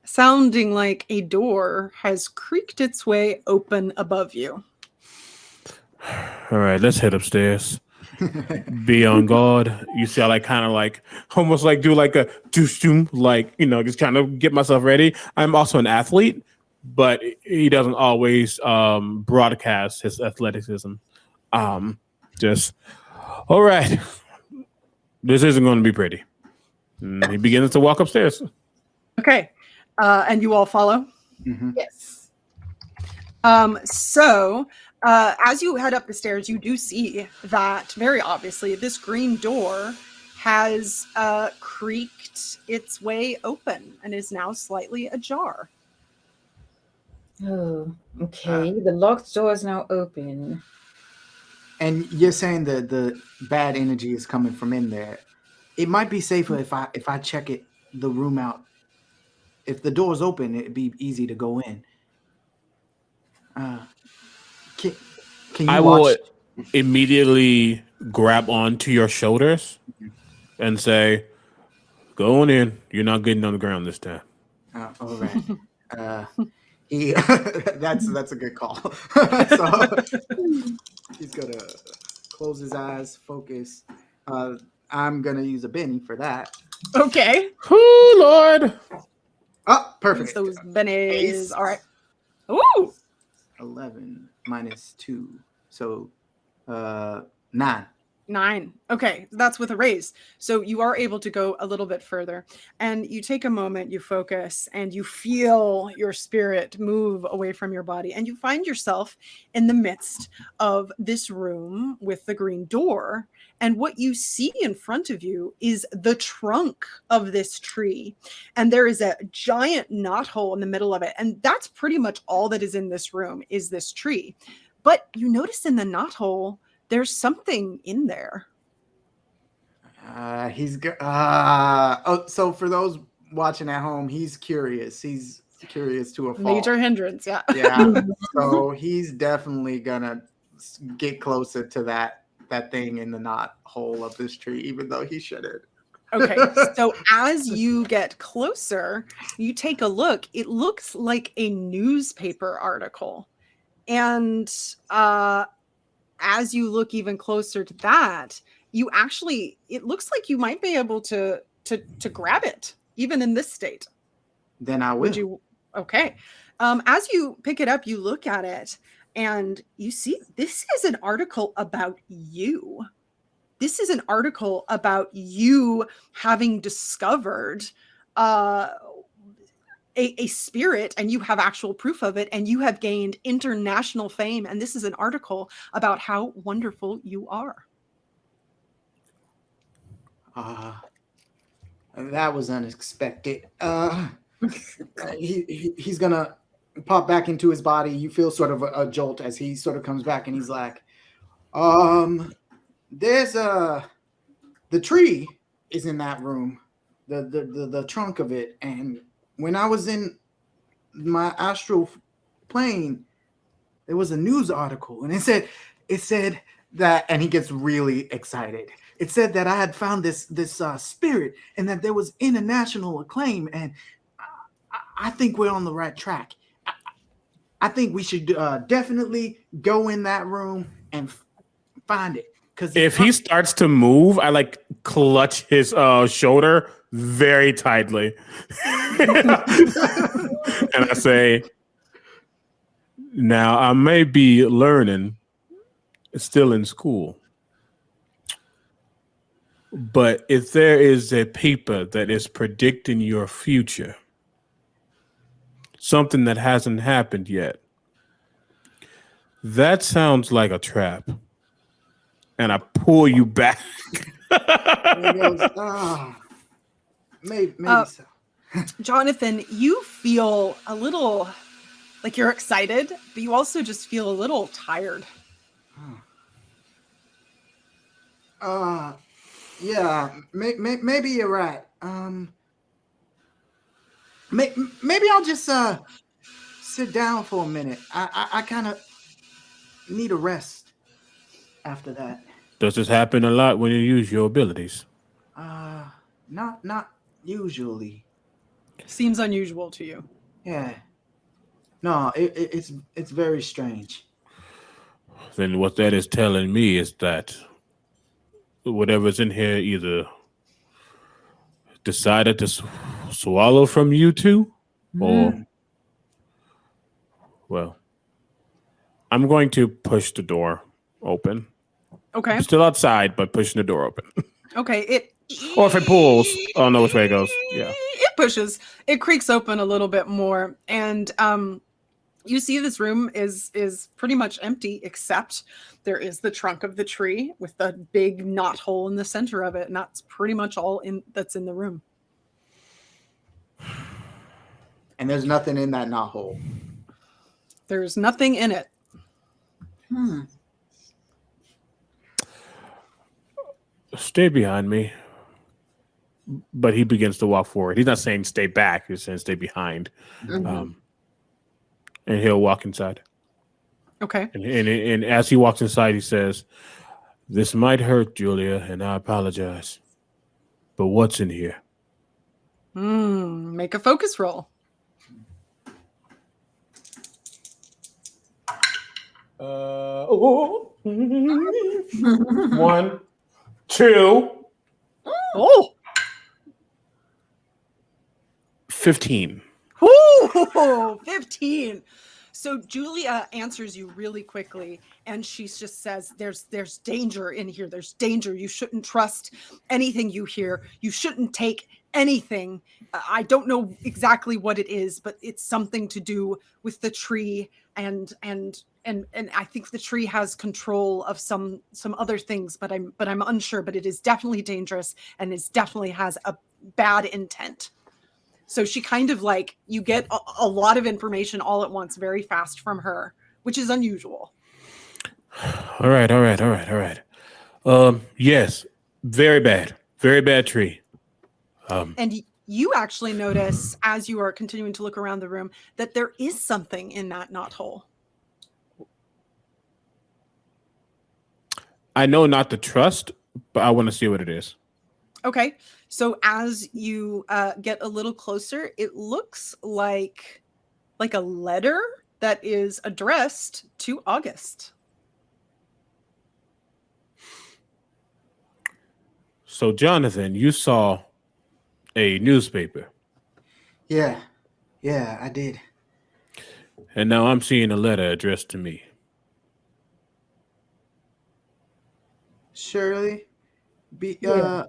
sounding like a door has creaked its way open above you. All right, let's head upstairs. (laughs) Be on guard. You see, I like kind of like almost like do like a doosh doom, like you know, just kind of get myself ready. I'm also an athlete, but he doesn't always um broadcast his athleticism. Um, just all right. This isn't going to be pretty. And he begins to walk upstairs. Okay. Uh, and you all follow? Mhm. Yes. Um, so uh, as you head up the stairs, you do see that very obviously this green door has uh, creaked its way open and is now slightly ajar. Oh, okay. the locked door is now open. And you're saying that the bad energy is coming from in there. It might be safer if I if I check it the room out. If the door's open, it'd be easy to go in. Uh, can, can you I watch? will immediately grab onto your shoulders and say, "Go on in. You're not getting on the ground this time." Uh, all right. uh, he (laughs) that's that's a good call. (laughs) so he's gonna close his eyes, focus. Uh, I'm gonna use a Benny for that. Okay. Oh Lord! Oh, perfect. Those bennies. All right. Ooh. 11 minus 2. So uh 9. Nine. Okay, that's with a raise. So you are able to go a little bit further. And you take a moment, you focus, and you feel your spirit move away from your body. And you find yourself in the midst of this room with the green door. And what you see in front of you is the trunk of this tree. And there is a giant knot hole in the middle of it. And that's pretty much all that is in this room is this tree. But you notice in the knot hole, there's something in there. Uh he's uh oh so for those watching at home, he's curious. He's curious to a fault. Major hindrance, yeah. Yeah. (laughs) so he's definitely gonna get closer to that that thing in the knot hole of this tree, even though he shouldn't. Okay. (laughs) So as you get closer, you take a look. It looks like a newspaper article. And uh as you look even closer to that, you actually it looks like you might be able to to to grab it even in this state. Then I will. Would you okay. Um as you pick it up, you look at it and you see this is an article about you. This is an article about you having discovered uh a, a spirit and you have actual proof of it and you have gained international fame and this is an article about how wonderful you are Uh, that was unexpected. Uh, (laughs) he, he he's gonna pop back into his body. You feel sort of a, a jolt as he sort of comes back, and he's like, "Um, there's a the tree is in that room, the the the, the trunk of it, and when I was in my astral plane, there was a news article, and it said it said that, and he gets really excited it said that I had found this this uh, spirit and that there was international acclaim, and I, I- think we're on the right track. I, I think we should uh, definitely go in that room and find it. Because If he starts to move, I like clutch his uh, shoulder very tightly, (laughs) and I say, "Now I may be learning, still in school." But if there is a paper that is predicting your future, something that hasn't happened yet, that sounds like a trap. And I pull you back. Goes, ah, maybe, maybe Uh, so. (laughs) jonathan you feel a little like you're excited but you also just feel a little tired Uh, yeah, may, may, maybe you're right. Um, may, maybe I'll just uh sit down for a minute. I I, I kind of need a rest after that. Does this happen a lot when you use your abilities? Uh, not not usually. seems unusual to you Yeah. No, it, it, it's it's very strange. Then what that is telling me is that whatever's in here either decided to sw- swallow from you two, mm-hmm. or well, I'm going to push the door open. okay I'm still outside, but pushing the door open. (laughs) okay it or if it pulls, I don't know which way it goes. Yeah. it pushes it creaks open a little bit more and um you see this room is is pretty much empty except there is the trunk of the tree with the big knot hole in the center of it and that's pretty much all in that's in the room And there's nothing in that knot hole. There's nothing in it. Hmm. Stay behind me. But he begins to walk forward. He's not saying stay back. He's saying stay behind. Mhm. Um, and he'll walk inside. Okay. And, and and as he walks inside, he says, "This might hurt, Julia, and I apologize. But what's in here?" Hmm. Make a focus roll. Uh, oh. (laughs) One, two, Oh. 15. Ooh, (laughs) 15. So Julia answers you really quickly and she just says there's there's danger in here. There's danger. You shouldn't trust anything you hear. You shouldn't take anything. I don't know exactly what it is, but it's something to do with the tree and and and and I think the tree has control of some some other things, but I'm but I'm unsure, but it is definitely dangerous and it definitely has a bad intent. So she kind of like you get a, a lot of information all at once very fast from her, which is unusual. (sighs) All right, all right, all right, all right. Um, yes, very bad, very bad tree. Um, And you actually notice (clears throat) as you are continuing to look around the room that there is something in that knot hole. I know not to trust, but I want to see what it is. Okay. So as you uh, get a little closer, it looks like like a letter that is addressed to August. So, Jonathan, you saw a newspaper, Yeah, yeah, I did. and now I'm seeing a letter addressed to me. Shirley, be Yeah.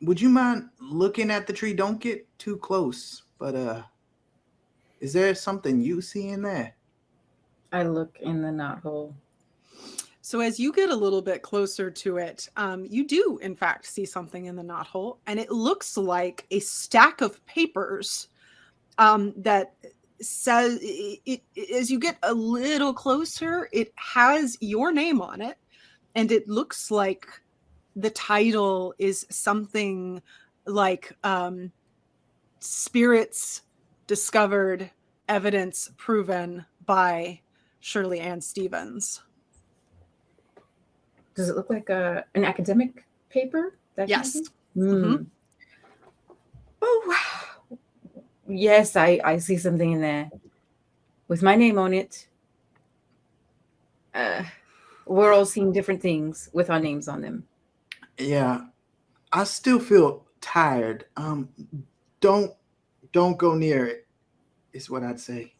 Would you mind looking at the tree? Don't get too close, but uh, is there something you see in there? I look in the knot hole. So as you get a little bit closer to it, um, you do in fact see something in the knot hole, and it looks like a stack of papers um, that says it, it, as you get a little closer, it has your name on it, and it looks like the title is something like um, "Spirits Discovered, Evidence Proven" by Shirley Ann Stevens. Does it look like a an academic paper? That Yes. Hmm. Oh, yes, I I see something in there with my name on it. Uh, we're all seeing different things with our names on them. Yeah, I still feel tired. Um, don't don't go near it. Is what I'd say.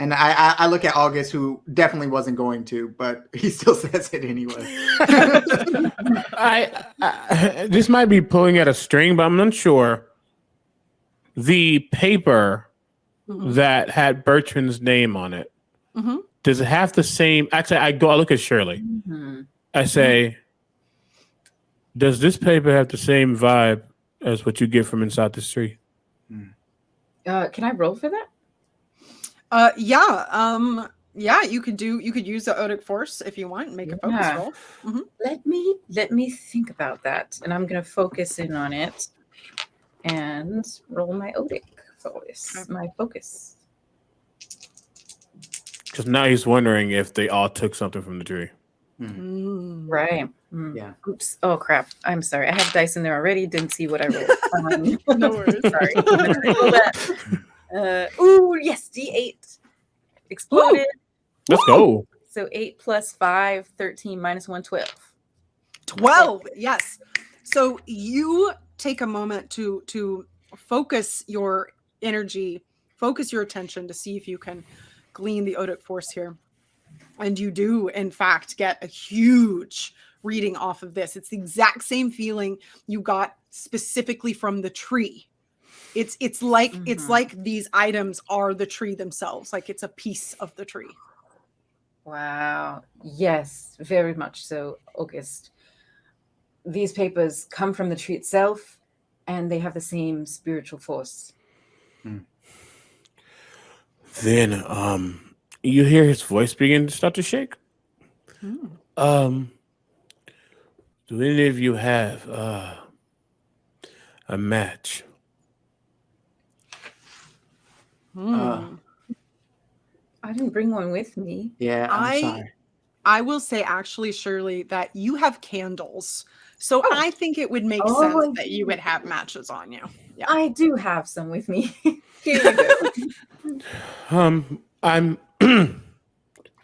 And I, I I look at August, who definitely wasn't going to, but (laughs) he still says it anyway. (laughs) I, I this might be pulling at a string, but I'm not sure. The paper Mhm. that had Bertrand's name on it Mhm. does it have the same? Actually, I go. I look at Shirley. Mhm. I say, does this paper have the same vibe as what you get from inside this tree? Uh, can I roll for that? Uh, yeah. Um, yeah. You could do. You could use the Odic Force if you want. and Make a focus Yeah. roll. Let me let me think about that, and I'm gonna focus in on it and roll my Odic focus. Okay. My focus. Because now he's wondering if they all took something from the tree. Mm. Right. Mm. Yeah. Oops. Oh crap. I'm sorry. I have dice in there already. Didn't see what I rolled. (laughs) Um, No (laughs) worries. (laughs) sorry. I'm gonna roll that. Uh, ooh, yes, D8 exploded. Let's go. So 8 plus 5, 13 minus 1, 12. 12 yes so you take a moment to to focus your energy focus your attention to see if you can glean the odic force here and you do in fact get a huge reading off of this it's the exact same feeling you got specifically from the tree it's it's like it's Mhm. like these items are the tree themselves like it's a piece of the tree Wow. Yes, very much so, August. These papers come from the tree itself and they have the same spiritual force. Then, um, you hear his voice begin to start to shake. Hmm. Um, do any of you have uh, a match? Hmm. Uh, I didn't bring one with me. Yeah, I'm I- sorry. I will say actually, Shirley, that you have candles. So Oh. I think it would make Oh, sense that you would have matches on you. Yeah. I do have some with me. (laughs) Here you go. (laughs) Um, I'm (clears throat)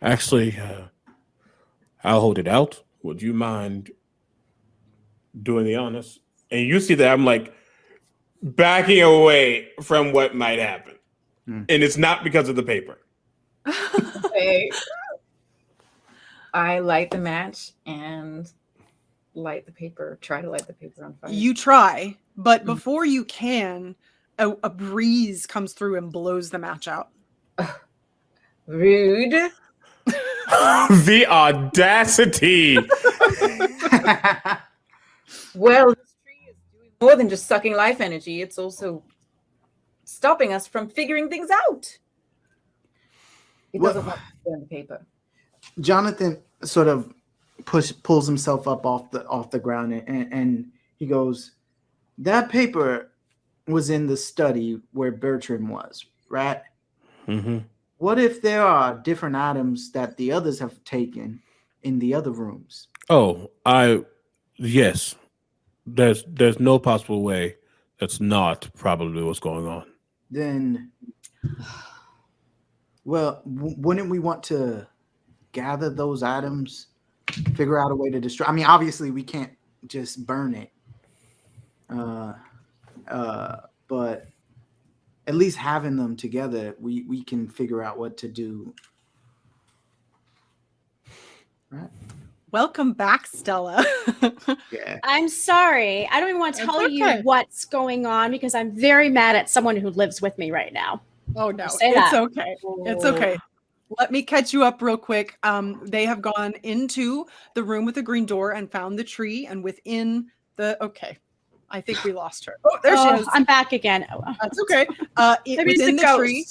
actually. Uh, I'll hold it out. Would you mind doing the honors? And you see that I'm like backing away from what might happen, Hmm. and it's not because of the paper. Okay. I light the match and light the paper. Try to light the paper on fire. you try, but Mm. before you can, a, a breeze comes through and blows the match out. Rude. (laughs) the audacity! Well, this tree is doing more than just sucking life energy. It's also stopping us from figuring things out. It What- doesn't want to burn the paper. Jonathan sort of push pulls himself up off the off the ground and, and, and he goes, "That paper was in the study where Bertram was, right? hmm What if there are different items that the others have taken in the other rooms? Oh, I yes. There's there's no possible way that's not probably what's going on. Then, well, wouldn't we want to gather those items, figure out a way to destroy? I mean, obviously, we can't just burn it, uh, uh, but at least having them together, we we can figure out what to do. Right. Welcome back, Stella. (laughs) Yeah. I'm sorry. I don't even want to It's tell you what's going on because I'm very mad at someone who lives with me right now. oh no, Say it's that. okay. It's okay. Let me catch you up real quick. Um, they have gone into the room with the green door and found the tree, and within the okay, I think we lost her. Oh, there Oh, she is. I'm back again. Oh, That's okay. Uh, it, it's within the the tree,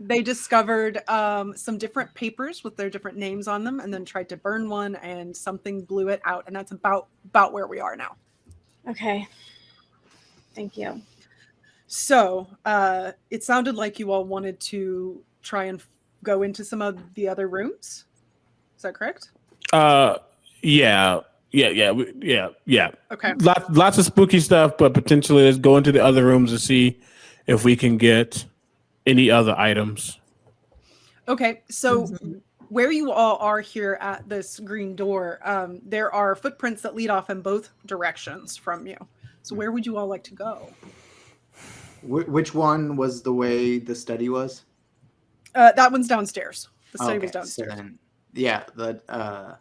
they discovered um, some different papers with their different names on them, and then tried to burn one, and something blew it out, and that's about about where we are now. Okay. Thank you. So uh, it sounded like you all wanted to try and go into some of the other rooms. Is that correct? Uh, yeah, yeah, yeah, we- yeah, yeah. Okay. Lots, lots of spooky stuff, but potentially let's go into the other rooms and see if we can get any other items. Okay. So Mhm. where you all are here at this green door, um, there are footprints that lead off in both directions from you. So where would you all like to go? Wh- which one was the way the study was? Uh, that one's downstairs. The study was Okay, so downstairs. then- yeah. The uh,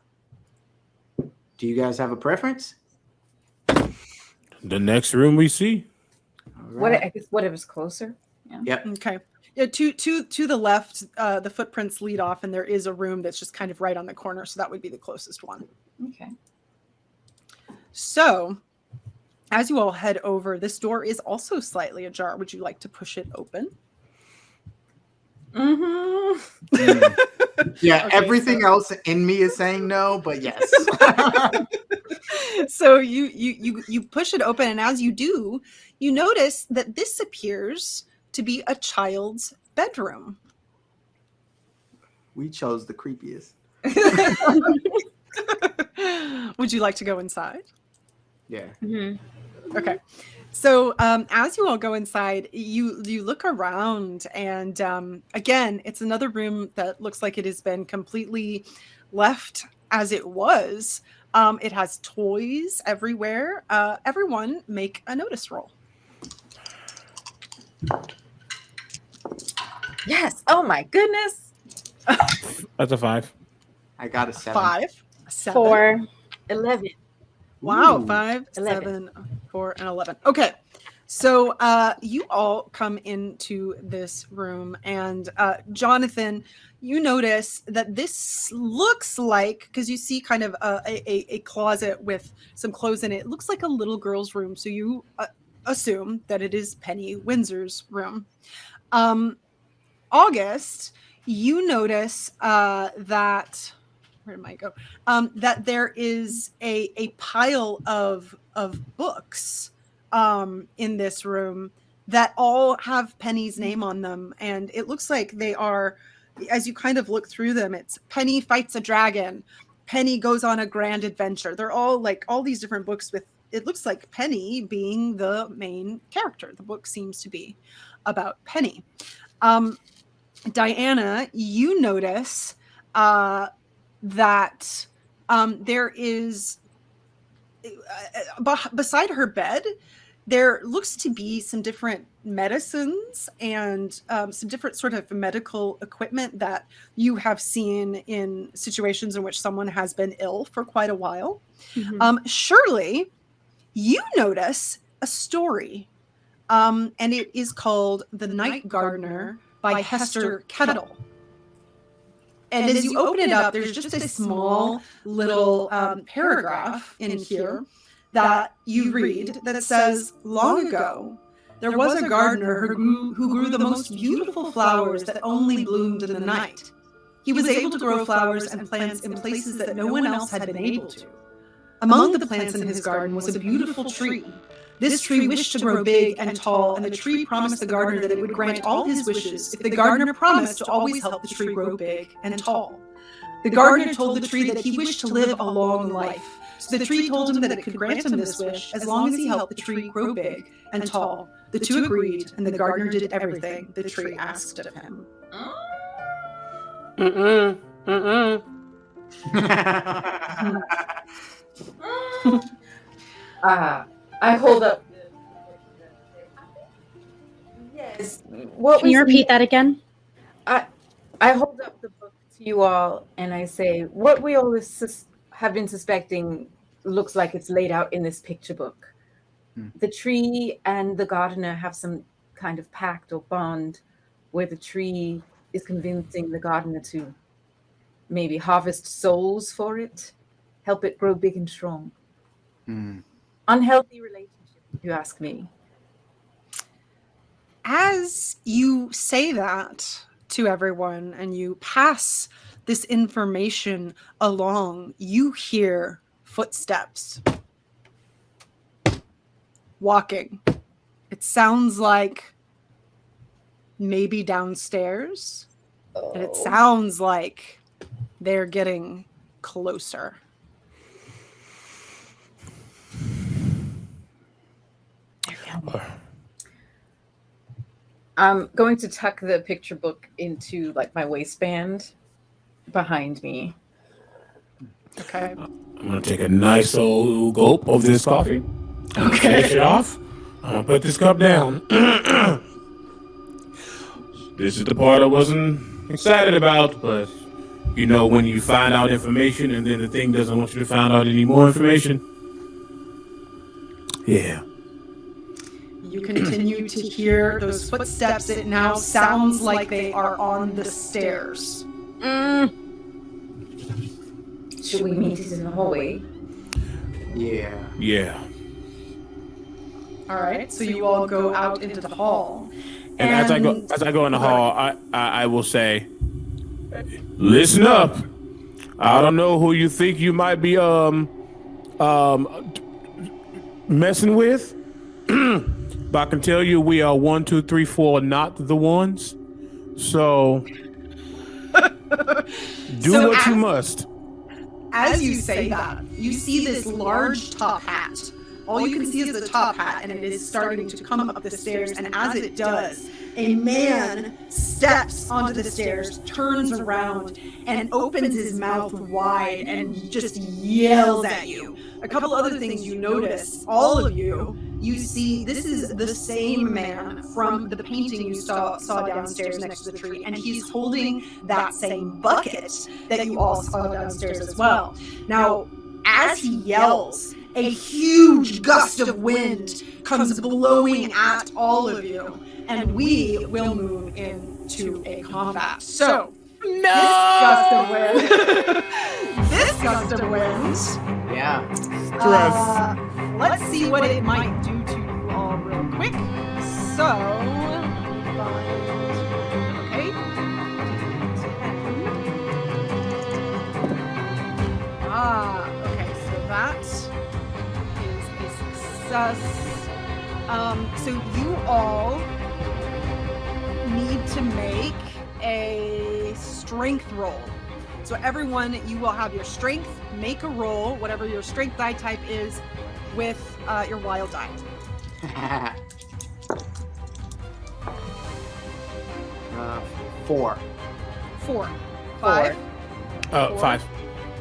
do you guys have a preference? The next room we see. All What right. I guess whatever's closer. Yep. Okay. Yeah, to to to the left, uh, the footprints lead off, and there is a room that's just kind of right on the corner. So that would be the closest one. Okay. So, as you all head over, this door is also slightly ajar. Would you like to push it open? Mm-hmm. Mm. (laughs) Yeah, Okay, everything so- else in me is saying no, but yes. (laughs) so you you you you push it open, and as you do, you notice that this appears to be a child's bedroom. we chose the creepiest. (laughs) Would you like to go inside? Yeah. Mhm. Okay. So um, as you all go inside, you you look around, and um, again, it's another room that looks like it has been completely left as it was. Um, it has toys everywhere. Uh, everyone, make a notice roll. Yes. Oh my goodness. That's a five. I got a seven. Five, seven. Four. Eleven. Wow, Ooh. five, Eleven. seven, four, and eleven. Okay. So uh you all come into this room and uh Jonathan, you notice that this looks like because you see kind of a, a, a closet with some clothes in it. It looks like a little girl's room. So you uh, assume that it is Penny Windsor's room. Um August, you notice uh, that where did I go? Um, that there is a a pile of of books um, in this room that all have Penny's name on them, and it looks like they are. As you kind of look through them, it's Penny fights a dragon, Penny goes on a grand adventure. They're all like all these different books with it looks like Penny being the main character. The book seems to be about Penny. Um, Diana, you notice uh, that um, there is uh, beside her bed there looks to be some different medicines and um, some different sort of medical equipment that you have seen in situations in which someone has been ill for quite a while. Mm-hmm. Um, Shirley you notice a story, um, and it is called The Night Gardener by, by Hester Kettle. And, and as you open it up, there's just a small little um, paragraph in here that you read that says, Long ago, there was a gardener who grew, who grew the most beautiful flowers that only bloomed in the night. He was able to grow flowers and plants in places that no one else had been able to. Among the plants in his garden was a beautiful tree. This tree wished to grow big and tall, and the tree promised the gardener that it would grant all his wishes if the gardener promised to always help the tree grow big and tall. The gardener told the tree that he wished to live a long life so the tree told him that it could grant him this wish as long as he helped the tree grow big and tall. The two agreed, and the gardener did everything the tree asked of him. Mm-mm. Mm-mm. uh, I hold up. Yes. What Can you repeat that again? I I hold up the book to you all, and I say, "What we always have been suspecting looks like it's laid out in this picture book. Hmm. The tree and the gardener have some kind of pact or bond where the tree is convincing the gardener to maybe harvest souls for it, help it grow big and strong. Hmm. Unhealthy relationship, if you ask me. As you say that to everyone and you pass this information along, you hear footsteps walking. It sounds like maybe downstairs. Oh. And it oh. sounds like they're getting closer. (sighs) I'm going to tuck the picture book into like my waistband behind me. Okay. Uh, I'm gonna take a nice old gulp of this coffee. Okay. Finish it off. I'm gonna put this cup down. (clears throat) this is the part I wasn't excited about, but you know when you find out information and then the thing doesn't want you to find out any more information. Yeah. You continue to hear those footsteps. It now sounds like they are on the stairs. Mm. Should we meet in the hallway? Yeah. Yeah. All right. So you all go out into the hall. And, and as I go as I go in the hall, I, I I will say, listen up. I don't know who you think you might be um um messing with, (clears throat) but I can tell you we are one, two, three, four, not the ones. So (laughs) do so what you must as you say that, you see this large top hat. All you can see is the top hat, and it is starting to come up the stairs. And as it does, a man steps onto the stairs, turns around, and opens his mouth wide and just yells at you. A couple other things you notice, all of you, you see this is the same man from the painting you saw, saw downstairs next to the tree, and he's holding that same bucket that you all saw downstairs as well. Now, as he yells, a huge gust of wind comes blowing at all of you, and we will move into a combat. So, no! This gust of wind. (laughs) this gust of wind. Yeah. Stress. Uh, let's see what it might do all real quick. So, okay. Ah, okay, so that is a success. Um, so you all need to make a strength roll. So everyone, you will have your strength, make a roll, whatever your strength die type is, with uh, your wild die. (laughs) uh, four. Four, five. Uh, Four. five.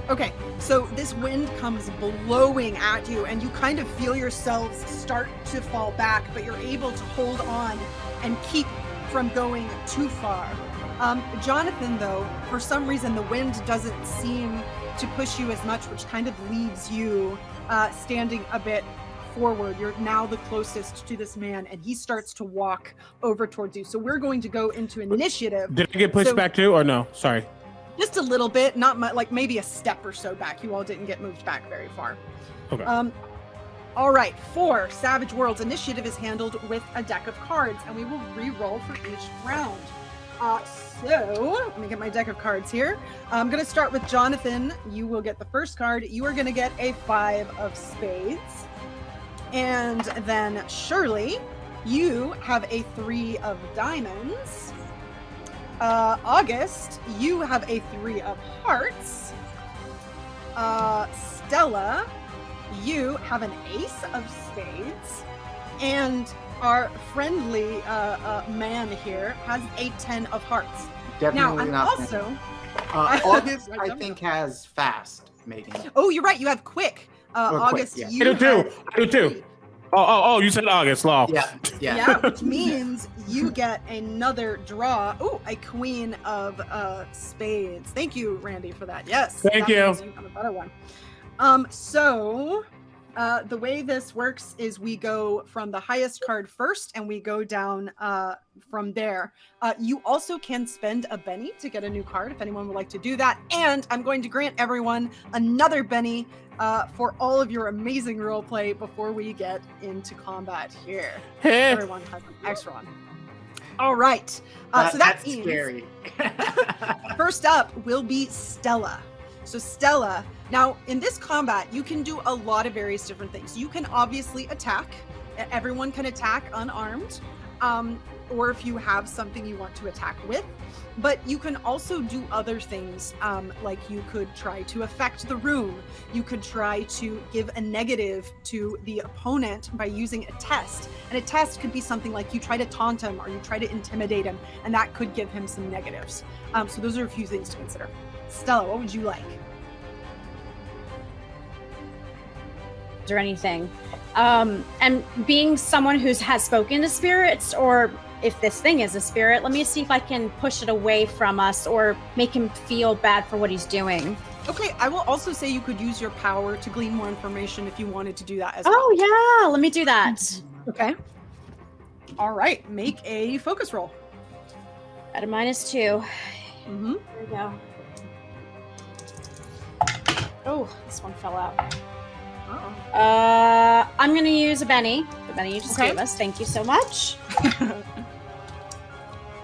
Okay, so this wind comes blowing at you, and you kind of feel yourselves start to fall back, but you're able to hold on and keep from going too far. Um, Jonathan, though, for some reason, the wind doesn't seem to push you as much, which kind of leaves you uh, standing a bit forward. You're now the closest to this man, and he starts to walk over towards you. So we're going to go into initiative Did I get pushed So- back too, or no? Sorry. just a little bit, not much, like maybe a step or so back. You all didn't get moved back very far. Okay. Um, all right, for Savage Worlds, initiative is handled with a deck of cards, and we will re-roll for each round. Uh, so let me get my deck of cards here. I'm going to start with Jonathan. You will get the first card. You are going to get a five of spades, and then Shirley, you have a three of diamonds. Uh, August, you have a three of hearts. Uh, Stella, you have an ace of spades. And our friendly uh, uh, man here has a 10 of hearts. Definitely now, I'm not. also. uh, (laughs) August, Right, I don't think, has fast making. Oh, you're right. You have quick. Uh, Or quick, August, yeah. you I do too. have I do too. three. Oh, oh, oh! You said August law. Yeah, yeah. Yeah, which means you get another draw. Oh, a queen of uh, spades. Thank you, Randy, for that. Yes. Thank that you. means You have a better one. Um, so uh, the way this works is we go from the highest card first, and we go down uh, from there. Uh, you also can spend a Benny to get a new card if anyone would like to do that. And I'm going to grant everyone another Benny uh, for all of your amazing role play before we get into combat here (laughs) everyone has an extra one. All right. Uh, That- so that that's means scary. (laughs) (laughs) first up will be Stella. So Stella, now in this combat, you can do a lot of various different things. You can obviously attack. Everyone can attack unarmed, um, or if you have something you want to attack with. But you can also do other things, um, like you could try to affect the room. You could try to give a negative to the opponent by using a test. And a test could be something like you try to taunt him or you try to intimidate him, and that could give him some negatives. Um, so those are a few things to consider. Stella, what would you like? or anything. Um, and being someone who has spoken to spirits, or if this thing is a spirit, let me see if I can push it away from us or make him feel bad for what he's doing. Okay, I will also say you could use your power to glean more information if you wanted to do that as well. Oh, yeah, let me do that. Okay. All right, make a focus roll. At a minus two. Mm-hmm. There we go. Oh, this one fell out. Uh, I'm gonna use a Benny. The Benny you just Okay. gave us. Thank you so much. (laughs)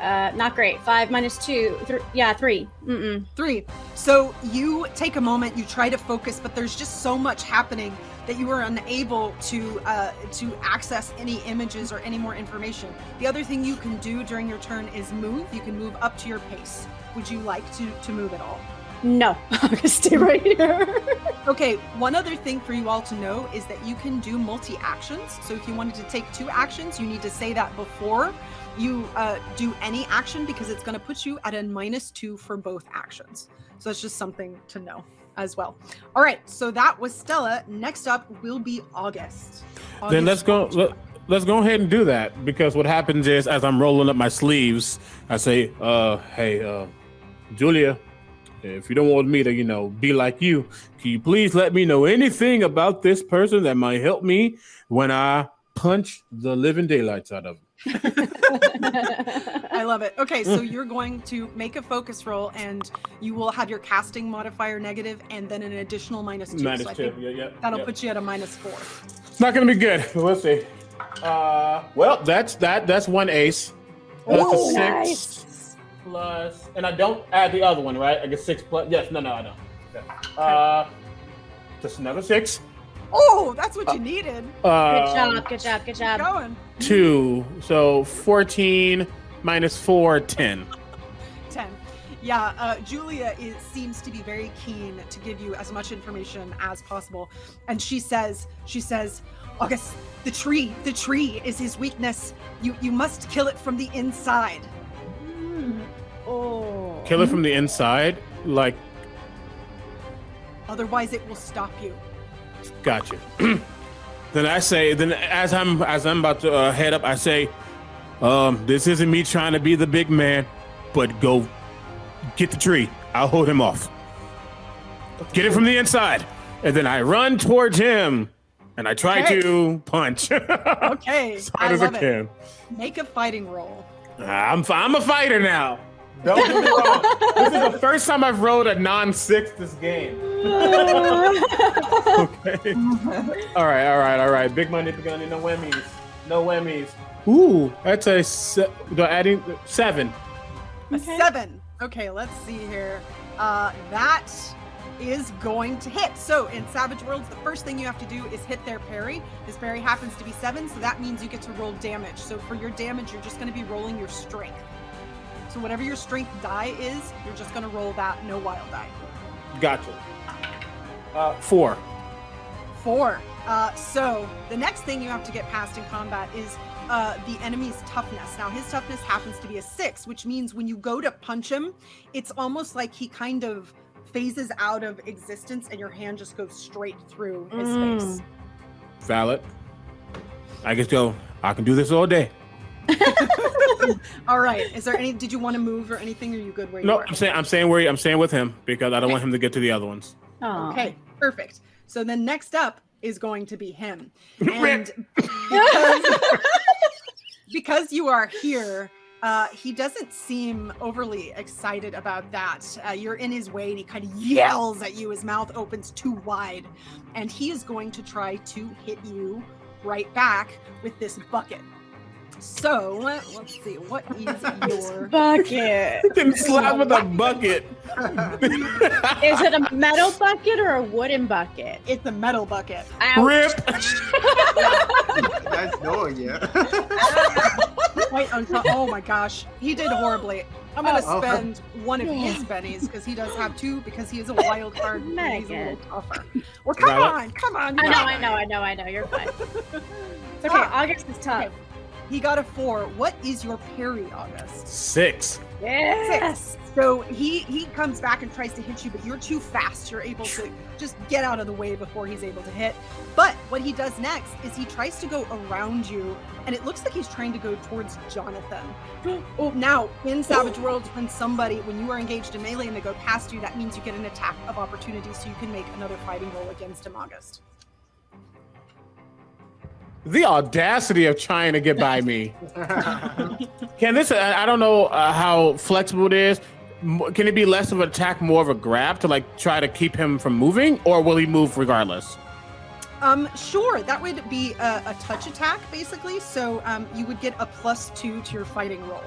uh, not great. Five minus two. Th- yeah, three. Mm-mm. Three. So you take a moment, you try to focus, but there's just so much happening that you are unable to uh, to access any images or any more information. The other thing you can do during your turn is move. You can move up to your pace. Would you like to to move at all? No, (laughs) I'm gonna stay right here. Okay, one other thing for you all to know is that you can do multi actions. So if you wanted to take two actions, you need to say that before you uh, do any action because it's going to put you at a minus two for both actions. So it's just something to know as well. All right, so that was Stella. Next up will be August. Then let's go. what would you Let, let's go ahead and do that because what happens is, as I'm rolling up my sleeves, I say, "Uh, hey, uh, Julia, if you don't want me to, you know, be like you, can you please let me know anything about this person that might help me when I punch the living daylights out of them?" I love it. Okay, so you're going to make a focus roll, and you will have your casting modifier negative, and then an additional minus two. Minus so two. Yeah, yeah. that'll yeah. put you at a minus four. It's not gonna be good. but (laughs) We'll see. Uh, well, that's that. That's one ace. That's a six nice. Plus, and I don't add the other one, right? I get six plus. Yes, no, no, I don't. Okay. Uh, just another six. Oh, that's what you needed. Uh, Good job. Good job. Good Keep job. going. Two. So 14 minus 4, 10. 10. Yeah, uh, Julia is, seems to be very keen to give you as much information as possible. And she says, she says, August, the tree, the tree is his weakness. You you must kill it from the inside. Oh. Kill it from the inside. Like, Otherwise it will stop you. gotcha. (clears throat) then I say, then as I'm as I'm about to uh, head up, I say, um, this isn't me trying to be the big man, but go get the tree. I'll hold him off. Get it from the inside, and then I run towards him, and I try Okay. to punch as (laughs) Okay. I hard as I love it. can. Make a fighting roll. I'm I'm a fighter now. Don't get me wrong. This is the first time I've rolled a non-six this game. (laughs) okay. all right, all right, all right. Big money, big money. No whammies. No whammies. Ooh, that's a se- the adding seven. A Okay. seven. Okay, let's see here. Uh, that is going to hit. So in Savage Worlds, the first thing you have to do is hit their parry. This parry happens to be seven, so that means you get to roll damage. So for your damage, you're just going to be rolling your strength. So whatever your strength die is, you're just going to roll that, no wild die. Gotcha. Uh, four. Four. Uh, so the next thing you have to get past in combat is uh, the enemy's toughness. Now his toughness happens to be a six, which means when you go to punch him, it's almost like he kind of phases out of existence, and your hand just goes straight through his Mm. face. Valid. I guess go. I can do this all day. (laughs) (laughs) All right. Is there any? Did you want to move or anything? Are you good where you No, are? No, I'm saying I'm saying where I'm staying with him because I don't want him to get to the other ones. Aw. Okay, perfect. So then next up is going to be him. (laughs) And because, because you are here, uh, he doesn't seem overly excited about that. Uh, you're in his way and he kind of yells at you. His mouth opens too wide. And he is going to try to hit you right back with this bucket. So let's see, what is (laughs) your. Bucket. Getting slapped with a bucket. (laughs) Is it a metal bucket or a wooden bucket? It's a metal bucket. Ouch. Rip. (laughs) You guys know it yet. Quite unco- oh my gosh, he did horribly. I'm gonna Oh. spend one of his bennies because he does have two because he is a wild card. and he's a little tougher. Well, come Valid. on, come on. I know, I know, I know, I know. You're fine. It's okay. August is tough. Okay. He got a four. What is your parry, August? Six. Yes. So he he comes back and tries to hit you, but you're too fast. You're able to just get out of the way before he's able to hit. But what he does next is he tries to go around you, and it looks like he's trying to go towards Jonathan. (gasps) Oh, now in Savage Worlds, when somebody when you are engaged in melee and they go past you, that means you get an attack of opportunity, so you can make another fighting roll against him, August. The audacity of trying to get by me. (laughs) Can this? I I don't know uh, how flexible it is. Can it be less of an attack, more of a grab to like try to keep him from moving, or will he move regardless? Um, sure, that would be a, a touch attack basically. So um, you would get a plus two to your fighting roll.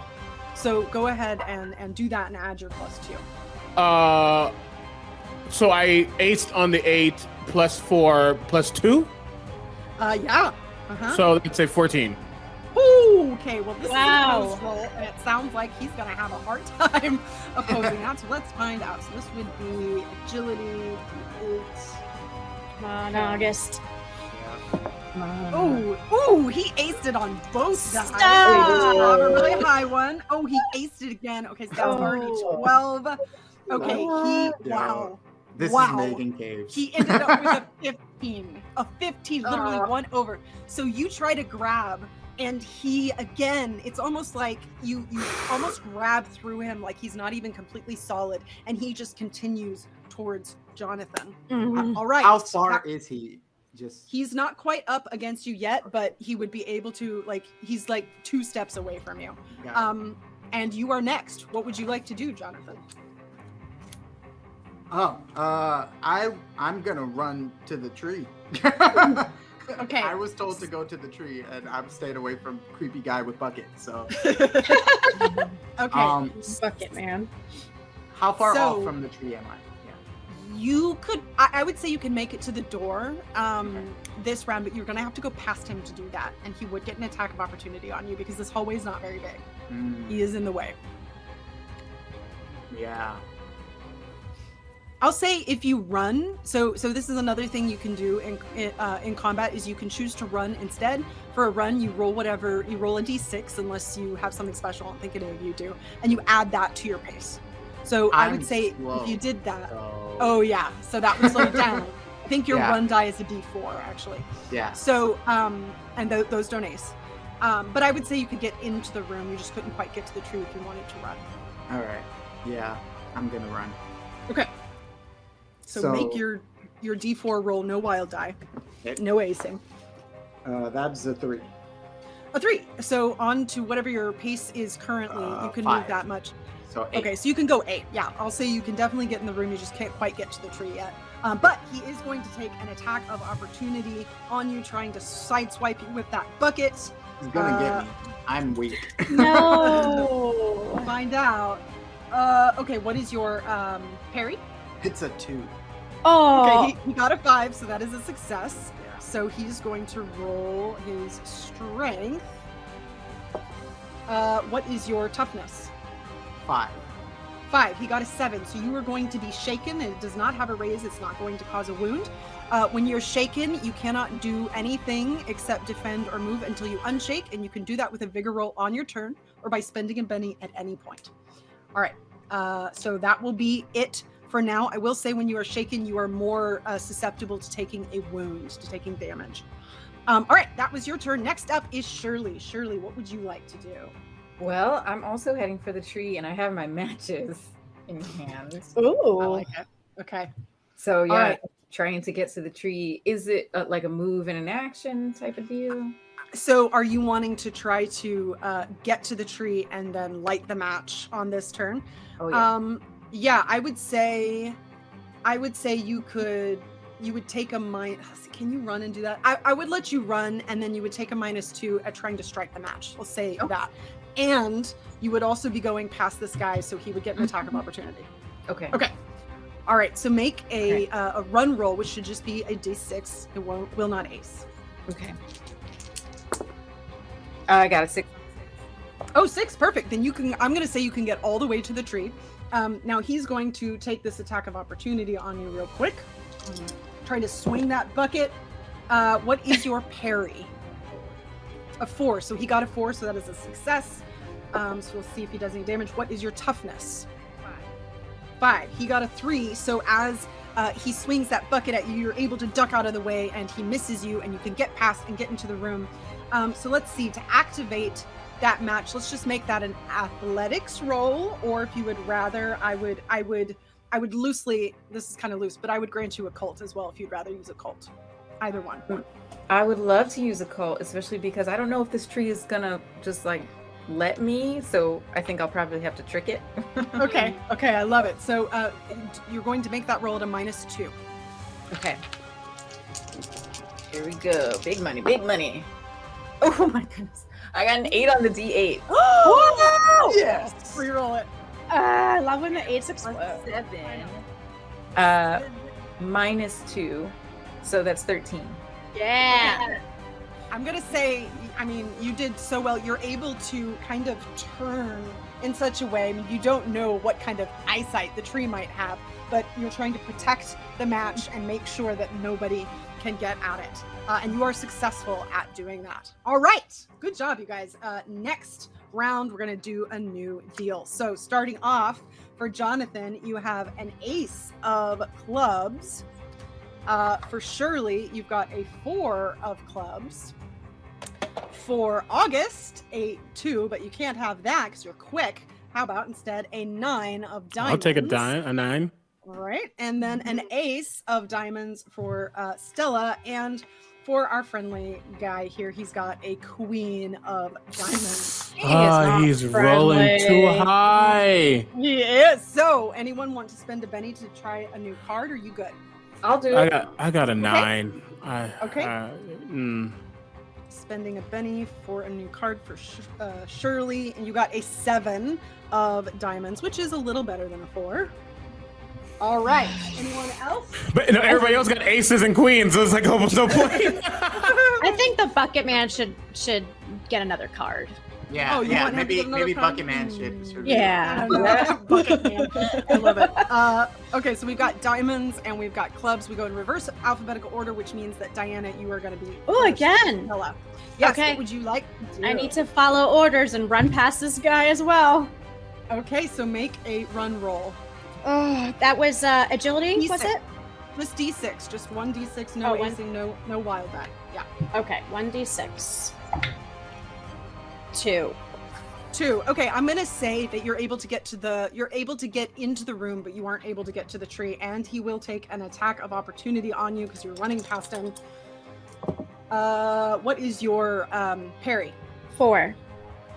So go ahead and and do that and add your plus two. Uh, so I aced on the eight plus four plus two, Uh, yeah. Uh-huh. so let's say fourteen. Ooh, okay, well this Wow. is a close roll, and it sounds like he's gonna have a hard (laughs) time opposing that. So let's find out. So this would be agility. It's Come on, August. Come on. Oh, he aced it on both dice. Stop. Not a really high one. Oh, he aced it again. Okay, so that's already Oh. 12. Okay, he, Yeah. wow. this Wow. is Megan Caves. He ended up with a (laughs) 15. A 15, literally Ah. one over. So you try to grab, and he again, it's almost like you you almost grab through him like he's not even completely solid, and he just continues towards Jonathan. Mhm. All right. How far that- is he? Just he's not quite up against you yet, but he would be able to like he's like two steps away from you. Um and you are next. What would you like to do, Jonathan? Oh, uh, I I'm gonna run to the tree. (laughs) Okay. I was told to go to the tree, and I've stayed away from creepy guy with bucket. So, (laughs) okay. um, Bucket man. how far So- off from the tree am I? Yeah. you could I, I would say you can make it to the door um this round but you're gonna have to go past him to do that and he would get an attack of opportunity on you because this hallway is not very big Mm, he is in the way yeah. I'll say if you run, so so this is another thing you can do in in, uh, in combat is you can choose to run instead. For a run, you roll whatever you roll a d6 unless you have something special. I don't think any of you do, and you add that to your pace. So I would I'm say slow. if you did that, So, oh yeah, so that would slow it down. (laughs) I think your Yeah. run die is a d4 actually. yeah. So um, and th- those don't ace. Um, but I would say you could get into the room. You just couldn't quite get to the tree if you wanted to run. All right. Yeah. I'm gonna run. Okay. So, make your your d4 roll no wild die, Okay. no acing. Uh, that's a three. A three. So on to whatever your pace is currently. Uh, you can move that much. So eight. Okay, so you can go eight. Yeah, I'll say you can definitely get in the room. You just can't quite get to the tree yet. Um, but he is going to take an attack of opportunity on you, trying to sideswipe you with that bucket. He's gonna uh, get me. I'm weak. No. (laughs) Find out. Uh, okay, what is your um, parry? it's a two. Oh. Okay, he, he got a five, so that is a success. Yeah. So he's going to roll his strength. Uh, what is your toughness? Five. Five. He got a seven. So you are going to be shaken. It does not have a raise. It's not going to cause a wound. Uh, when you're shaken, you cannot do anything except defend or move until you unshake, and you can do that with a vigor roll on your turn or by spending a Benny at any point. All right. Uh, so that will be it for now. I will say when you are shaken, you are more uh, susceptible to taking a wound, to taking damage. Um, all right, that was your turn. Next up is Shirley. Shirley, what would you like to do? Well, I'm also heading for the tree, and I have my (laughs) matches in hand. Ooh. I like it. Okay. So yeah, right. trying to get to the tree. Is it uh, like a move and an action type of deal? So, are you wanting to try to uh, get to the tree and then light the match on this turn? Oh yeah. Um, yeah, I would say, I would say you could, you would take a minus. (sighs) Can you run and do that? I, I would let you run, and then you would take a minus two at trying to strike the match. Let's say Oh. that, and you would also be going past this guy, so he would get an attack of opportunity. okay. Okay. All right. So make a Okay. uh, a run roll, which should just be a d6. It won't will not ace. Okay. I got a six. Oh, six, perfect. Then you can. I'm going to say you can get all the way to the tree. Um, now he's going to take this attack of opportunity on you real quick. Trying to swing that bucket. Uh, what is your parry? A four. So he got a four, so that is a success. Um, so we'll see if he does any damage. What is your toughness? Five. He got a three. So as uh, he swings that bucket at you, you're able to duck out of the way, and he misses you, and you can get past and get into the room. Um, so let's see. To activate that match, let's just make that an athletics roll. Or if you would rather, I would, I would, I would loosely. This is kind of loose, but I would grant you occult as well if you'd rather use occult. Either one. I would love to use occult, especially because I don't know if this tree is gonna just like let me. So I think I'll probably have to trick it. (laughs) Okay. Okay. I love it. So uh, you're going to make that roll at a minus two. Okay. Here we go. Big money, big money. Oh my goodness. I got an eight on the D8. (gasps) Oh Yes. Reroll it. Uh, I love when the eights explode. Seven. Uh, minus two. So that's 13. Yeah. I'm gonna say, I mean, you did so well. You're able to kind of turn in such a way. I mean, you don't know what kind of eyesight the tree might have, but you're trying to protect the match and make sure that nobody can get at it. Uh, and you are successful at doing that. All right, good job, you guys. Uh, next round, we're gonna do a new deal. So, starting off for Jonathan, you have an ace of clubs. Uh, for Shirley, you've got a four of clubs. For August, a two, but you can't have that because you're quick. How about instead a nine of diamonds? I'll take a dime, a nine. All right, and then an ace of diamonds for uh, Stella, and for our friendly guy here, he's got a queen of diamonds. He is Ah, not he's rolling too high. He is. So, anyone want to spend a Benny to try a new card? Or are you good? I'll do I it. got, I got a nine. I, Okay. I- mm. Spending a Benny for a new card for Sh- uh, Shirley, and you got a seven of diamonds, which is a little better than a four. All right. Anyone else? But you know, everybody else got aces and queens, so it's like almost no point. (laughs) I think the bucket man should should get another card. Yeah, Oh, yeah. want him to Maybe maybe card? Bucket Man should. should Yeah. (laughs) (laughs) Bucket man. I love it. Uh, okay, so we've got diamonds and we've got clubs. We go in reverse alphabetical order, which means that Diana, you are going to be. Oh, again. Hello. Yes, Okay. what would you like? to I need to follow orders and run past this guy as well. Okay, so make a run roll. Oh, that was uh, agility, was D6. it? Just d6, just one d6, no Oh, one- acing, no no wild die. Yeah, Okay, one d six. Two. two. Okay, I'm gonna say that you're able to get to the you're able to get into the room, but you aren't able to get to the tree, and he will take an attack of opportunity on you because you're running past him. Uh, what is your um, parry? Four.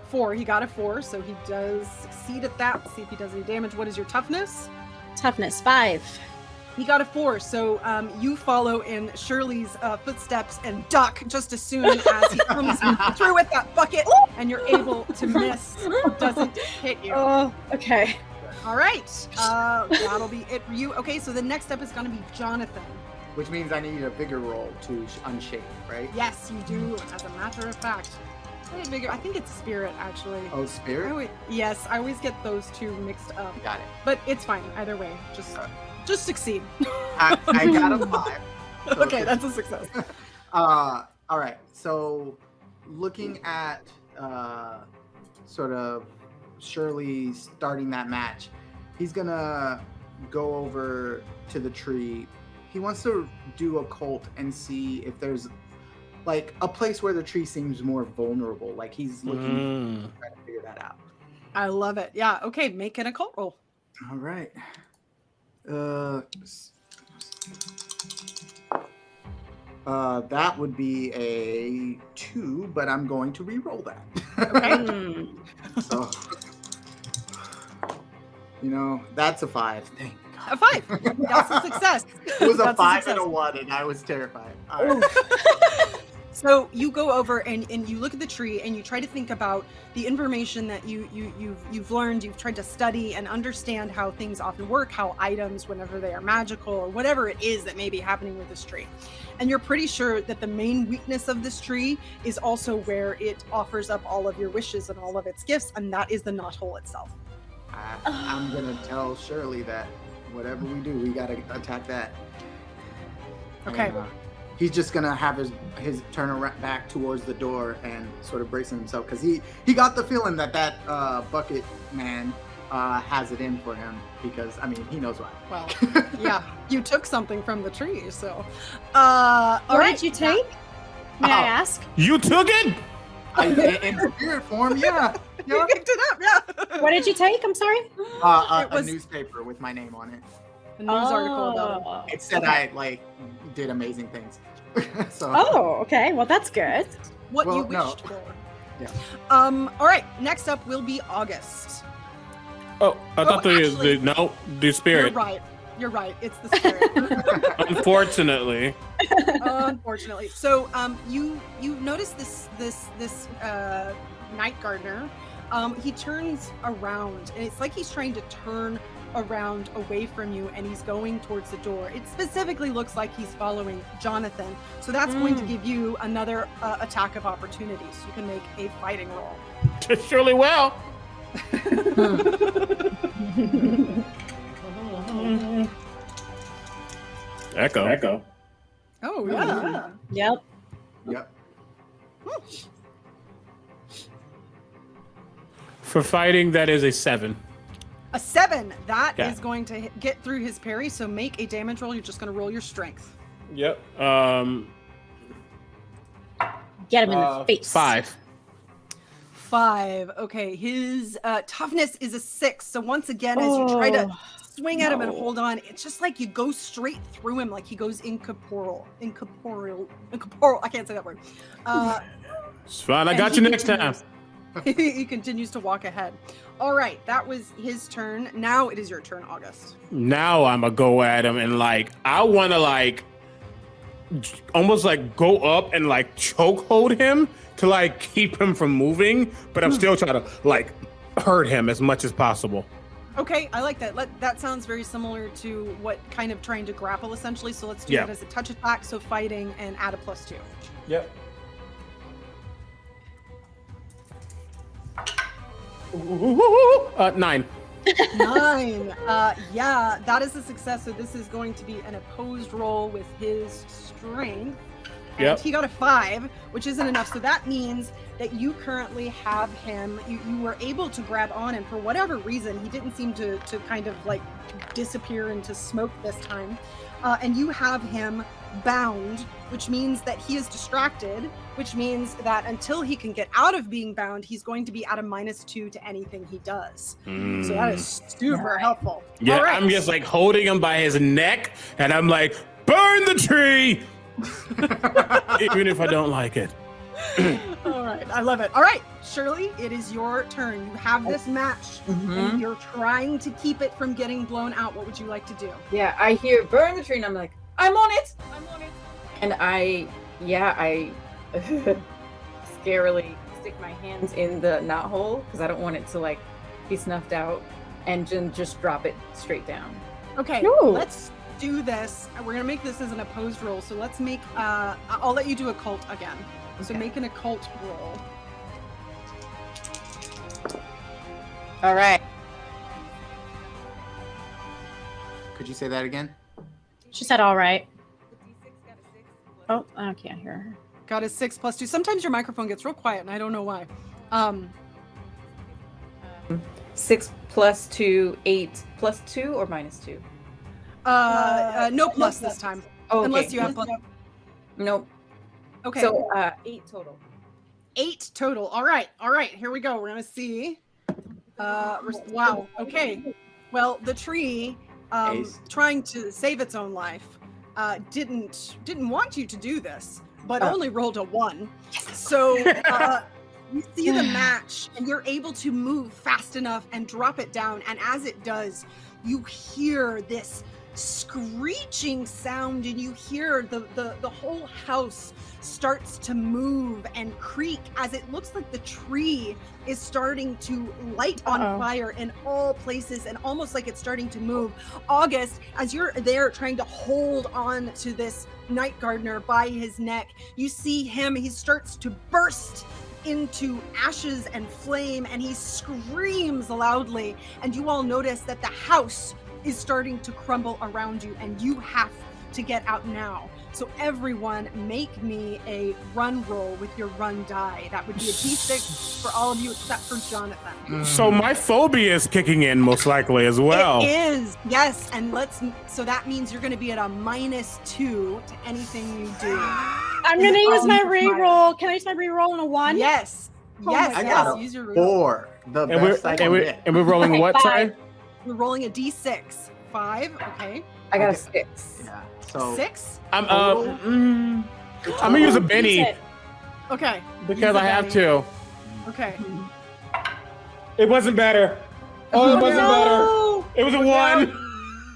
Four. He got a four, so he does succeed at that. See if he does any damage. What is your toughness? Toughness five. He got a four, so um, you follow in Shirley's uh, footsteps and duck just as soon as he (laughs) comes through with that bucket, and you're able to miss. Doesn't hit you. Oh, okay. All right, uh, that'll be it for you. Okay, so the next step is going to be Jonathan. Which means I need a bigger roll to sh- unshake, right? Yes, you do. As a matter of fact, What bigger- I think it's spirit actually. Oh, spirit. I spirit. always, yes, I always get those two mixed up, Got it. but it's fine either way. Just, just succeed. I, I got a (laughs) five. So okay, it's- that's a success. (laughs) Uh, all right. So, looking at uh, sort of Shirley starting that match, he's gonna go over to the tree. He wants to do occult and see if there's like a place where the tree seems more vulnerable. Like he's looking Mm. to try to figure that out. I love it. Yeah. Okay, make an occult roll. All right. Uh, uh, that would be a two, but I'm going to re-roll that. Okay. (laughs) Hmm. so, you know, that's a five. Thank A five. That's a success. It was a That's five success. and a one, and I was terrified. Right. (laughs) So you go over and, and you look at the tree and you try to think about the information that you, you you've you've learned, you've tried to study and understand how things often work, how items, whenever they are magical or whatever it is that may be happening with this tree. And you're pretty sure that the main weakness of this tree is also where it offers up all of your wishes and all of its gifts, and that is the knot hole itself. I, I'm gonna tell Shirley that whatever we do, we gotta attack that. Okay. And, uh, he's just gonna have his his turn around back towards the door and sort of bracing himself because he he got the feeling that that uh, bucket man uh, has it in for him because I mean he knows why. Well, (laughs) yeah, you took something from the tree, so uh all What right. did you take? May I Oh. ask? You took it? I, in, in spirit form, yeah. (laughs) You yeah. picked it up, yeah. What did you take? I'm sorry. Uh, a, was- a newspaper with my name on it. A news article about it. Oh. It said Okay. I like did amazing things. (laughs) so Oh, okay. Well, that's good. what you Well, no. wished for. Yeah. Um. All right. Next up will be August. Oh, I thought the, actually- the no, the You're spirit. right. You're right. It's the spirit. (laughs) Unfortunately, Unfortunately. So, um, you you notice this this this uh, night gardener. Um, he turns around, and it's like he's trying to turn around away from you, and he's going towards the door. It specifically looks like he's following Jonathan. So that's going to Mm. give you another uh, attack of opportunity. So you can make a fighting roll. (laughs) surely will. (laughs) Echo. Echo. Oh yeah. yeah. Yep. yep. For fighting, that is a seven. A seven. That is Yeah. going to hit, get through his parry. So make a damage roll. You're just going to roll your strength. Yep. Um, Get him in uh, the face. Five. Five. Okay. His uh, toughness is a six. So once again, as you try to Oh, swing at him and hold on, it's just like you go straight through him, like he goes incorporeal, incorporeal, incorporeal. I can't say that word. Uh, It's fine. I got you next time. Continues- (laughs) he continues to walk ahead. All right, that was his turn. Now it is your turn, August. Now I'm gonna go at him and like I want to like almost like go up and like choke hold him to like keep him from moving, but I'm hmm. still trying to like hurt him as much as possible. Okay, I like that. Let, that sounds very similar to what kind of trying to grapple essentially. So let's do Yeah. it as a touch attack. So fighting and add a plus two. Yep. Uh, nine. Nine. Uh, yeah, that is a success. So this is going to be an opposed roll with his strength. And Yep. he got a five, which isn't enough. So that means that you currently have him. You, you were able to grab on him for whatever reason. He didn't seem to to kind of like disappear into smoke this time. Uh, and you have him bound, which means that he is distracted, which means that until he can get out of being bound, he's going to be at a minus two to anything he does. So that is super helpful. Mm. Yeah, All right. I'm just like holding him by his neck, and I'm like, burn the tree, (laughs) even if I don't like it. (clears throat) All right, I love it. All right, Shirley, it is your turn. You have this match, Mhm. and you're trying to keep it from getting blown out. What would you like to do? Yeah, I hear burn the tree, and I'm like, I'm on it. I'm on it. And I, yeah, I (laughs) scarily stick my hands in the knot hole because I don't want it to like be snuffed out, and then just drop it straight down. Okay, No. let's do this. We're gonna make this as an opposed roll. So let's make. Uh, I'll let you do occult again. So make an occult roll. All right. Could you say that again? She said, all right. Oh, I can't hear her. Got a six plus two. Sometimes your microphone gets real quiet, and I don't know why. Um, Six plus two, eight plus two or minus two. uh, uh, no plus this time, Oh, okay. unless you have plus. Nope. Okay. So uh, eight total. eight total. All right, all right. Here we go. We're gonna see. Uh, wow. Okay. Well, the tree, um, trying to save its own life, uh, didn't didn't want you to do this, but Oh. only rolled a one. So uh, (laughs) you see the match, and you're able to move fast enough and drop it down. And as it does, you hear this screeching sound, and you hear the the, the whole house starts to move and creak as it looks like the tree is starting to light on Uh-oh. fire in all places and almost like it's starting to move. August, as you're there trying to hold on to this night gardener by his neck, you see him, he starts to burst into ashes and flame and he screams loudly. And you all notice that the house is starting to crumble around you and you have to get out now. So everyone make me a run roll with your run die. That would be a d6 for all of you except for Jonathan. So my phobia is kicking in most likely as well. It is, yes. And let's, so that means you're going to be at a minus two to anything you do. I'm going to use um, my reroll. Can I use my reroll on a one? Yes. Oh Yes, I yes. got a Use your reroll. Four. The And we're, best I and, can we're, get. and we're rolling what? Sorry? Five. You're rolling a d6. Five, okay. I got a six. Yeah. So Six, I'm uh, Total? mm, I'm gonna use a Benny it. okay. because I have Benny. to. Okay. It wasn't better. Oh, it wasn't no. better. It was a one.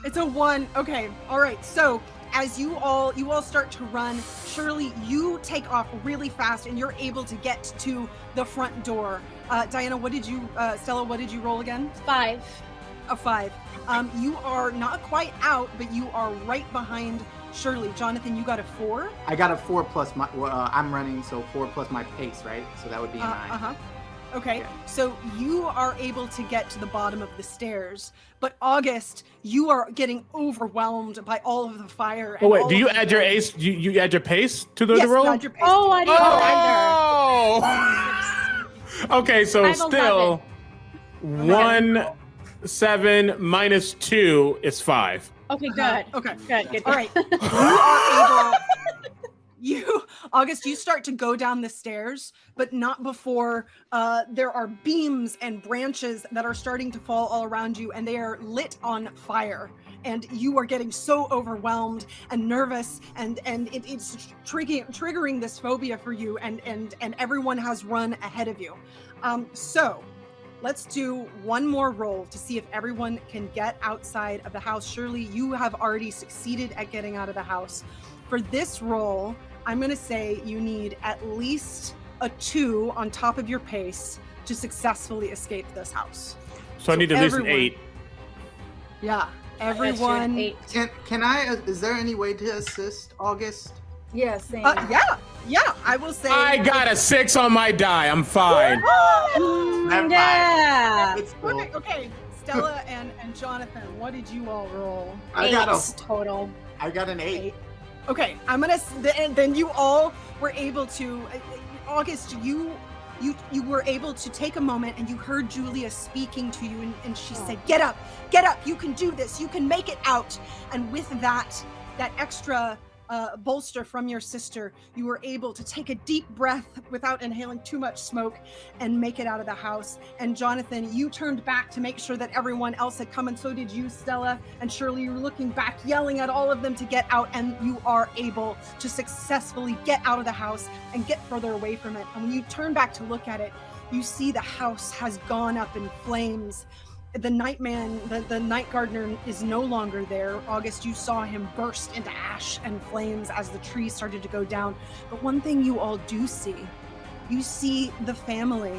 It's a one. Okay. All right. So as you all you all start to run, Shirley, you take off really fast and you're able to get to the front door. Uh, Diana, what did you uh, Stella, what did you roll again? Five. A five. Um, you are not quite out, but you are right behind Shirley. Jonathan, you got a four. I got a four plus my. well, Uh, I'm running, so four plus my pace, right? So that would be a Uh nine. huh. Okay, Yeah. so you are able to get to the bottom of the stairs, but August, you are getting overwhelmed by all of the fire. Oh wait, do you add your noise. ace? You, you add your pace to the, Yes, the roll? add your pace. Oh, I didn't Oh! (laughs) okay, so I have still one seven minus two is five. Okay, Uh-huh. good. Okay. Good, good. All right. (laughs) You are able. You, August, you start to go down the stairs, but not before uh, there are beams and branches that are starting to fall all around you, and they are lit on fire. And you are getting so overwhelmed and nervous, and and it, it's triggering triggering this phobia for you, and and and everyone has run ahead of you. Um, so let's do one more roll to see if everyone can get outside of the house. Shirley you have already succeeded at getting out of the house. For this roll, I'm going to say you need at least a two on top of your pace to successfully escape this house. So, I need at least an eight. Yeah, I got you an everyone. eight. Can can I? uh, Is there any way to assist August? Yeah, same. Uh, yeah, yeah. I will say. I got a six on my die. I'm fine. Never mind. yeah. It's cool. Okay, okay. Stella and, and Jonathan, what did you all roll? I got a. total. I got an eight. Okay, I'm gonna. Then, then you all were able to. uh, uh, August, you. You, you were able to take a moment and you heard Julia speaking to you and, and she said, Get up, get up, you can do this, you can make it out. And with that, that extra uh, bolster from your sister, you were able to take a deep breath without inhaling too much smoke and make it out of the house. And Jonathan, you turned back to make sure that everyone else had come, and so did you, Stella. And Shirley, you were looking back, yelling at all of them to get out, and you are able to successfully get out of the house and get further away from it. And when you turn back to look at it, you see the house has gone up in flames. The nightman, the, the night gardener is no longer there. August, you saw him burst into ash and flames as the trees started to go down. But one thing you all do see, you see the family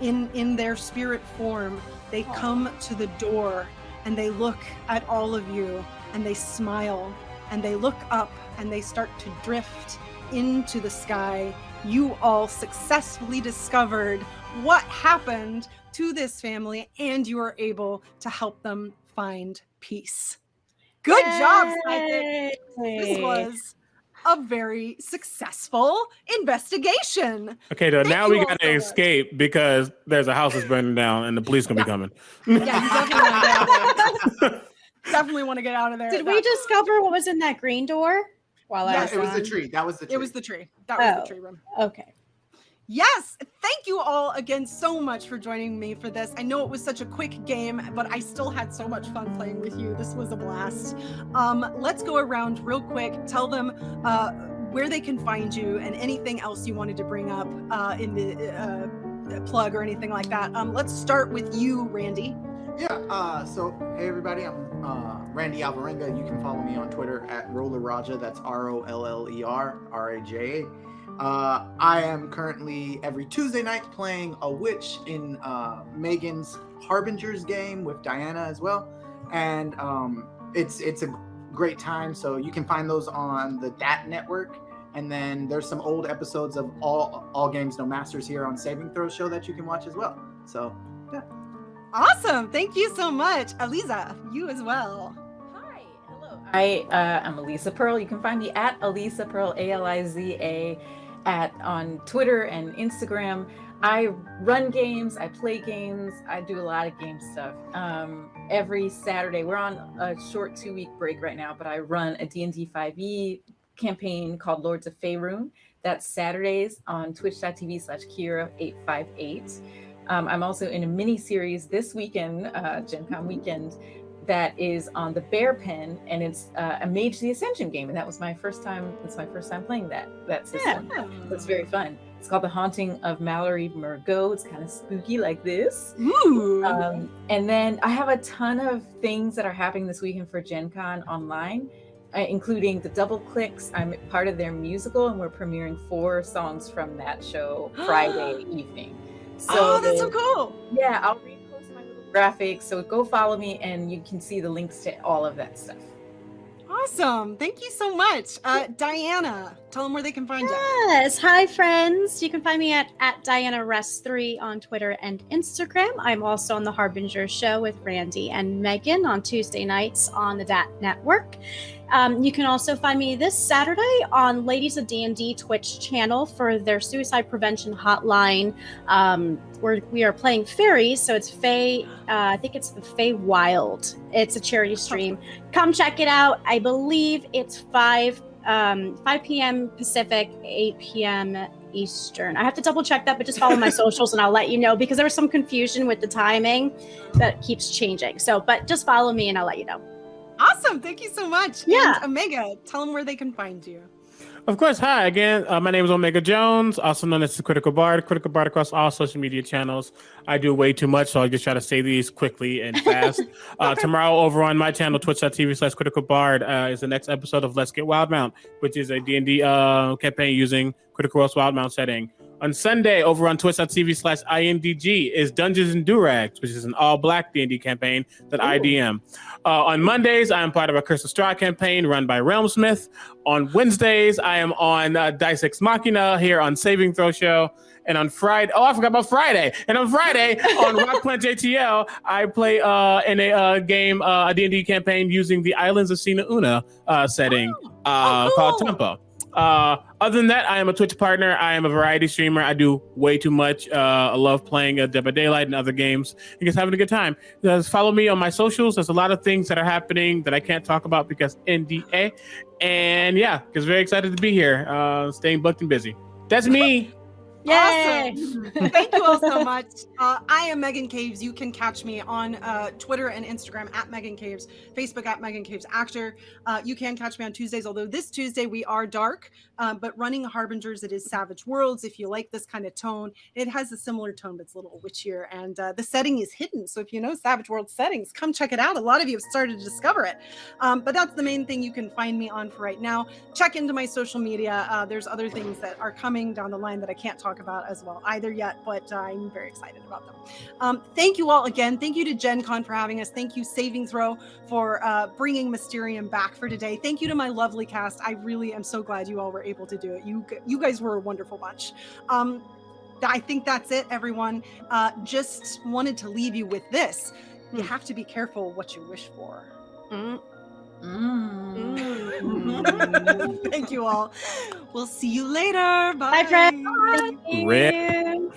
in in their spirit form. They come to the door and they look at all of you and they smile and they look up and they start to drift into the sky. You all successfully discovered what happened to this family and you are able to help them find peace. Good job, Psychic. This was a very successful investigation. Okay, though Thank now we gotta so much. escape because there's a house that's burning down and the police gonna be coming. Yeah, you definitely want to get out of there. (laughs) definitely want to get out of there. Did we discover what was in that green door while I Yes, was it was the tree. That was the tree. It was the tree. That was Oh. the tree room. Okay. Yes, thank you all again so much for joining me for this. I know it was such a quick game, but I still had so much fun playing with you. This was a blast. Um, let's go around real quick. Tell them uh, where they can find you and anything else you wanted to bring up uh, in the uh, plug or anything like that. Um, let's start with you, Randy. Yeah. Uh, so hey everybody, I'm uh, Randy Alvarenga. You can follow me on Twitter at Roller Raja. That's R O L L E R R A J A. Uh, I am currently every Tuesday night playing a witch in uh, Megan's Harbingers game with Diana as well, and um, it's it's a great time. So you can find those on the DAT network. And then there's some old episodes of all all games no masters here on Saving Throw show that you can watch as well. So yeah, Awesome. Thank you so much. Aliza, you as well. Hi, hello. I uh, am Aliza Pearl. You can find me at Aliza Pearl, A L I Z A, at on Twitter and Instagram. I run games. I play games. I do a lot of game stuff. Um, every Saturday, we're on a short two-week break right now, but I run a D&D 5e E campaign called Lords of Faerun. That's Saturdays on twitch.tv slash Kira858. Um, I'm also in a mini series this weekend, uh, Gen Con weekend, that is on the Bear Pen, and it's uh, a Mage the Ascension game, and that was my first time. It's my first time playing that that system. yeah. It's very fun. It's called The Haunting of Mallory Mergot. It's kind of spooky like this. Ooh. Um, and then I have a ton of things that are happening this weekend for Gen Con online, uh, including the Double Clicks. I'm part of their musical, and we're premiering four songs from that show (gasps) Friday evening. oh, that's so cool. yeah, I'll little graphics. So go follow me and you can see the links to all of that stuff. Awesome. Thank you so much. Uh, Diana, tell them where they can find you. Yes. Hi, friends. You can find me at, at Diana Rest3 on Twitter and Instagram. I'm also on the Harbinger Show with Randy and Megan on Tuesday nights on the DAT Network. Um, you can also find me this Saturday on Ladies of D&D Twitch channel for their suicide prevention hotline. Um, where we are playing fairies, so it's Fae. Uh, I think it's the Feywild. It's a charity stream. Come check it out. I believe it's five um, 5 p.m. Pacific, 8 p.m. Eastern. I have to double check that, but just follow my (laughs) socials and I'll let you know because there was some confusion with the timing that keeps changing. So, but just follow me and I'll let you know. Awesome. Thank you so much. Yeah. And Omega, tell them where they can find you. Of course, hi again. Uh, my name is Omega Jones, also known as the Critical Bard. Critical Bard across all social media channels. I do way too much, so I just try to say these quickly and (laughs) fast. uh, tomorrow, over on my channel, twitch.tv slash Critical Bard, uh, is the next episode of Let's Get Wildemount, which is a D&D uh, campaign using Critical Role's Wildemount setting. On Sunday, over on twitch.tv slash INDG is Dungeons and Durags, which is an all black D&D campaign that I DM. Uh, on Mondays, I am part of a Curse of Strahd campaign run by Realmsmith. On Wednesdays, I am on uh, Dice Ex Machina here on Saving Throw Show. And on Friday, oh, I forgot about Friday. And on Friday on (laughs) Rock Punch ATL, I play uh, in a uh, game, uh, a D&D campaign using the Islands of Sina Una uh, setting uh, Oh, called. Tempo. Uh, other than that, I am a Twitch partner. I am a variety streamer. I do way too much. Uh, I love playing uh, Dead by Daylight and other games and just having a good time. Just follow me on my socials. There's a lot of things that are happening that I can't talk about because NDA. And yeah, just very excited to be here. Uh, staying booked and busy. That's me. Yay! Awesome. (laughs) Thank you all so (laughs) much. Uh, I am Megan Caves. You can catch me on uh, Twitter and Instagram at Megan Caves, Facebook at Megan Caves Actor. Uh, you can catch me on Tuesdays, although this Tuesday we are dark, uh, but running Harbingers, it is Savage Worlds. If you like this kind of tone, it has a similar tone, but it's a little witchier. And uh, the setting is hidden. So if you know Savage World settings, come check it out. A lot of you have started to discover it. Um, but that's the main thing you can find me on for right now. Check into my social media. Uh, there's other things that are coming down the line that I can't talk about as well either yet, but uh, I'm very excited about them. Um, thank you all again. Thank you to Gen Con for having us. Thank you, Saving Throw, for uh, bringing Mysterium back for today. Thank you to my lovely cast. I really am so glad you all were able to do it. You you guys were a wonderful bunch. Um, I think that's it, everyone. Uh, just wanted to leave you with this. You have to be careful what you wish for. Mm. Mm. (laughs) Thank you all. We'll see you later. Bye. Bye, friends. Red.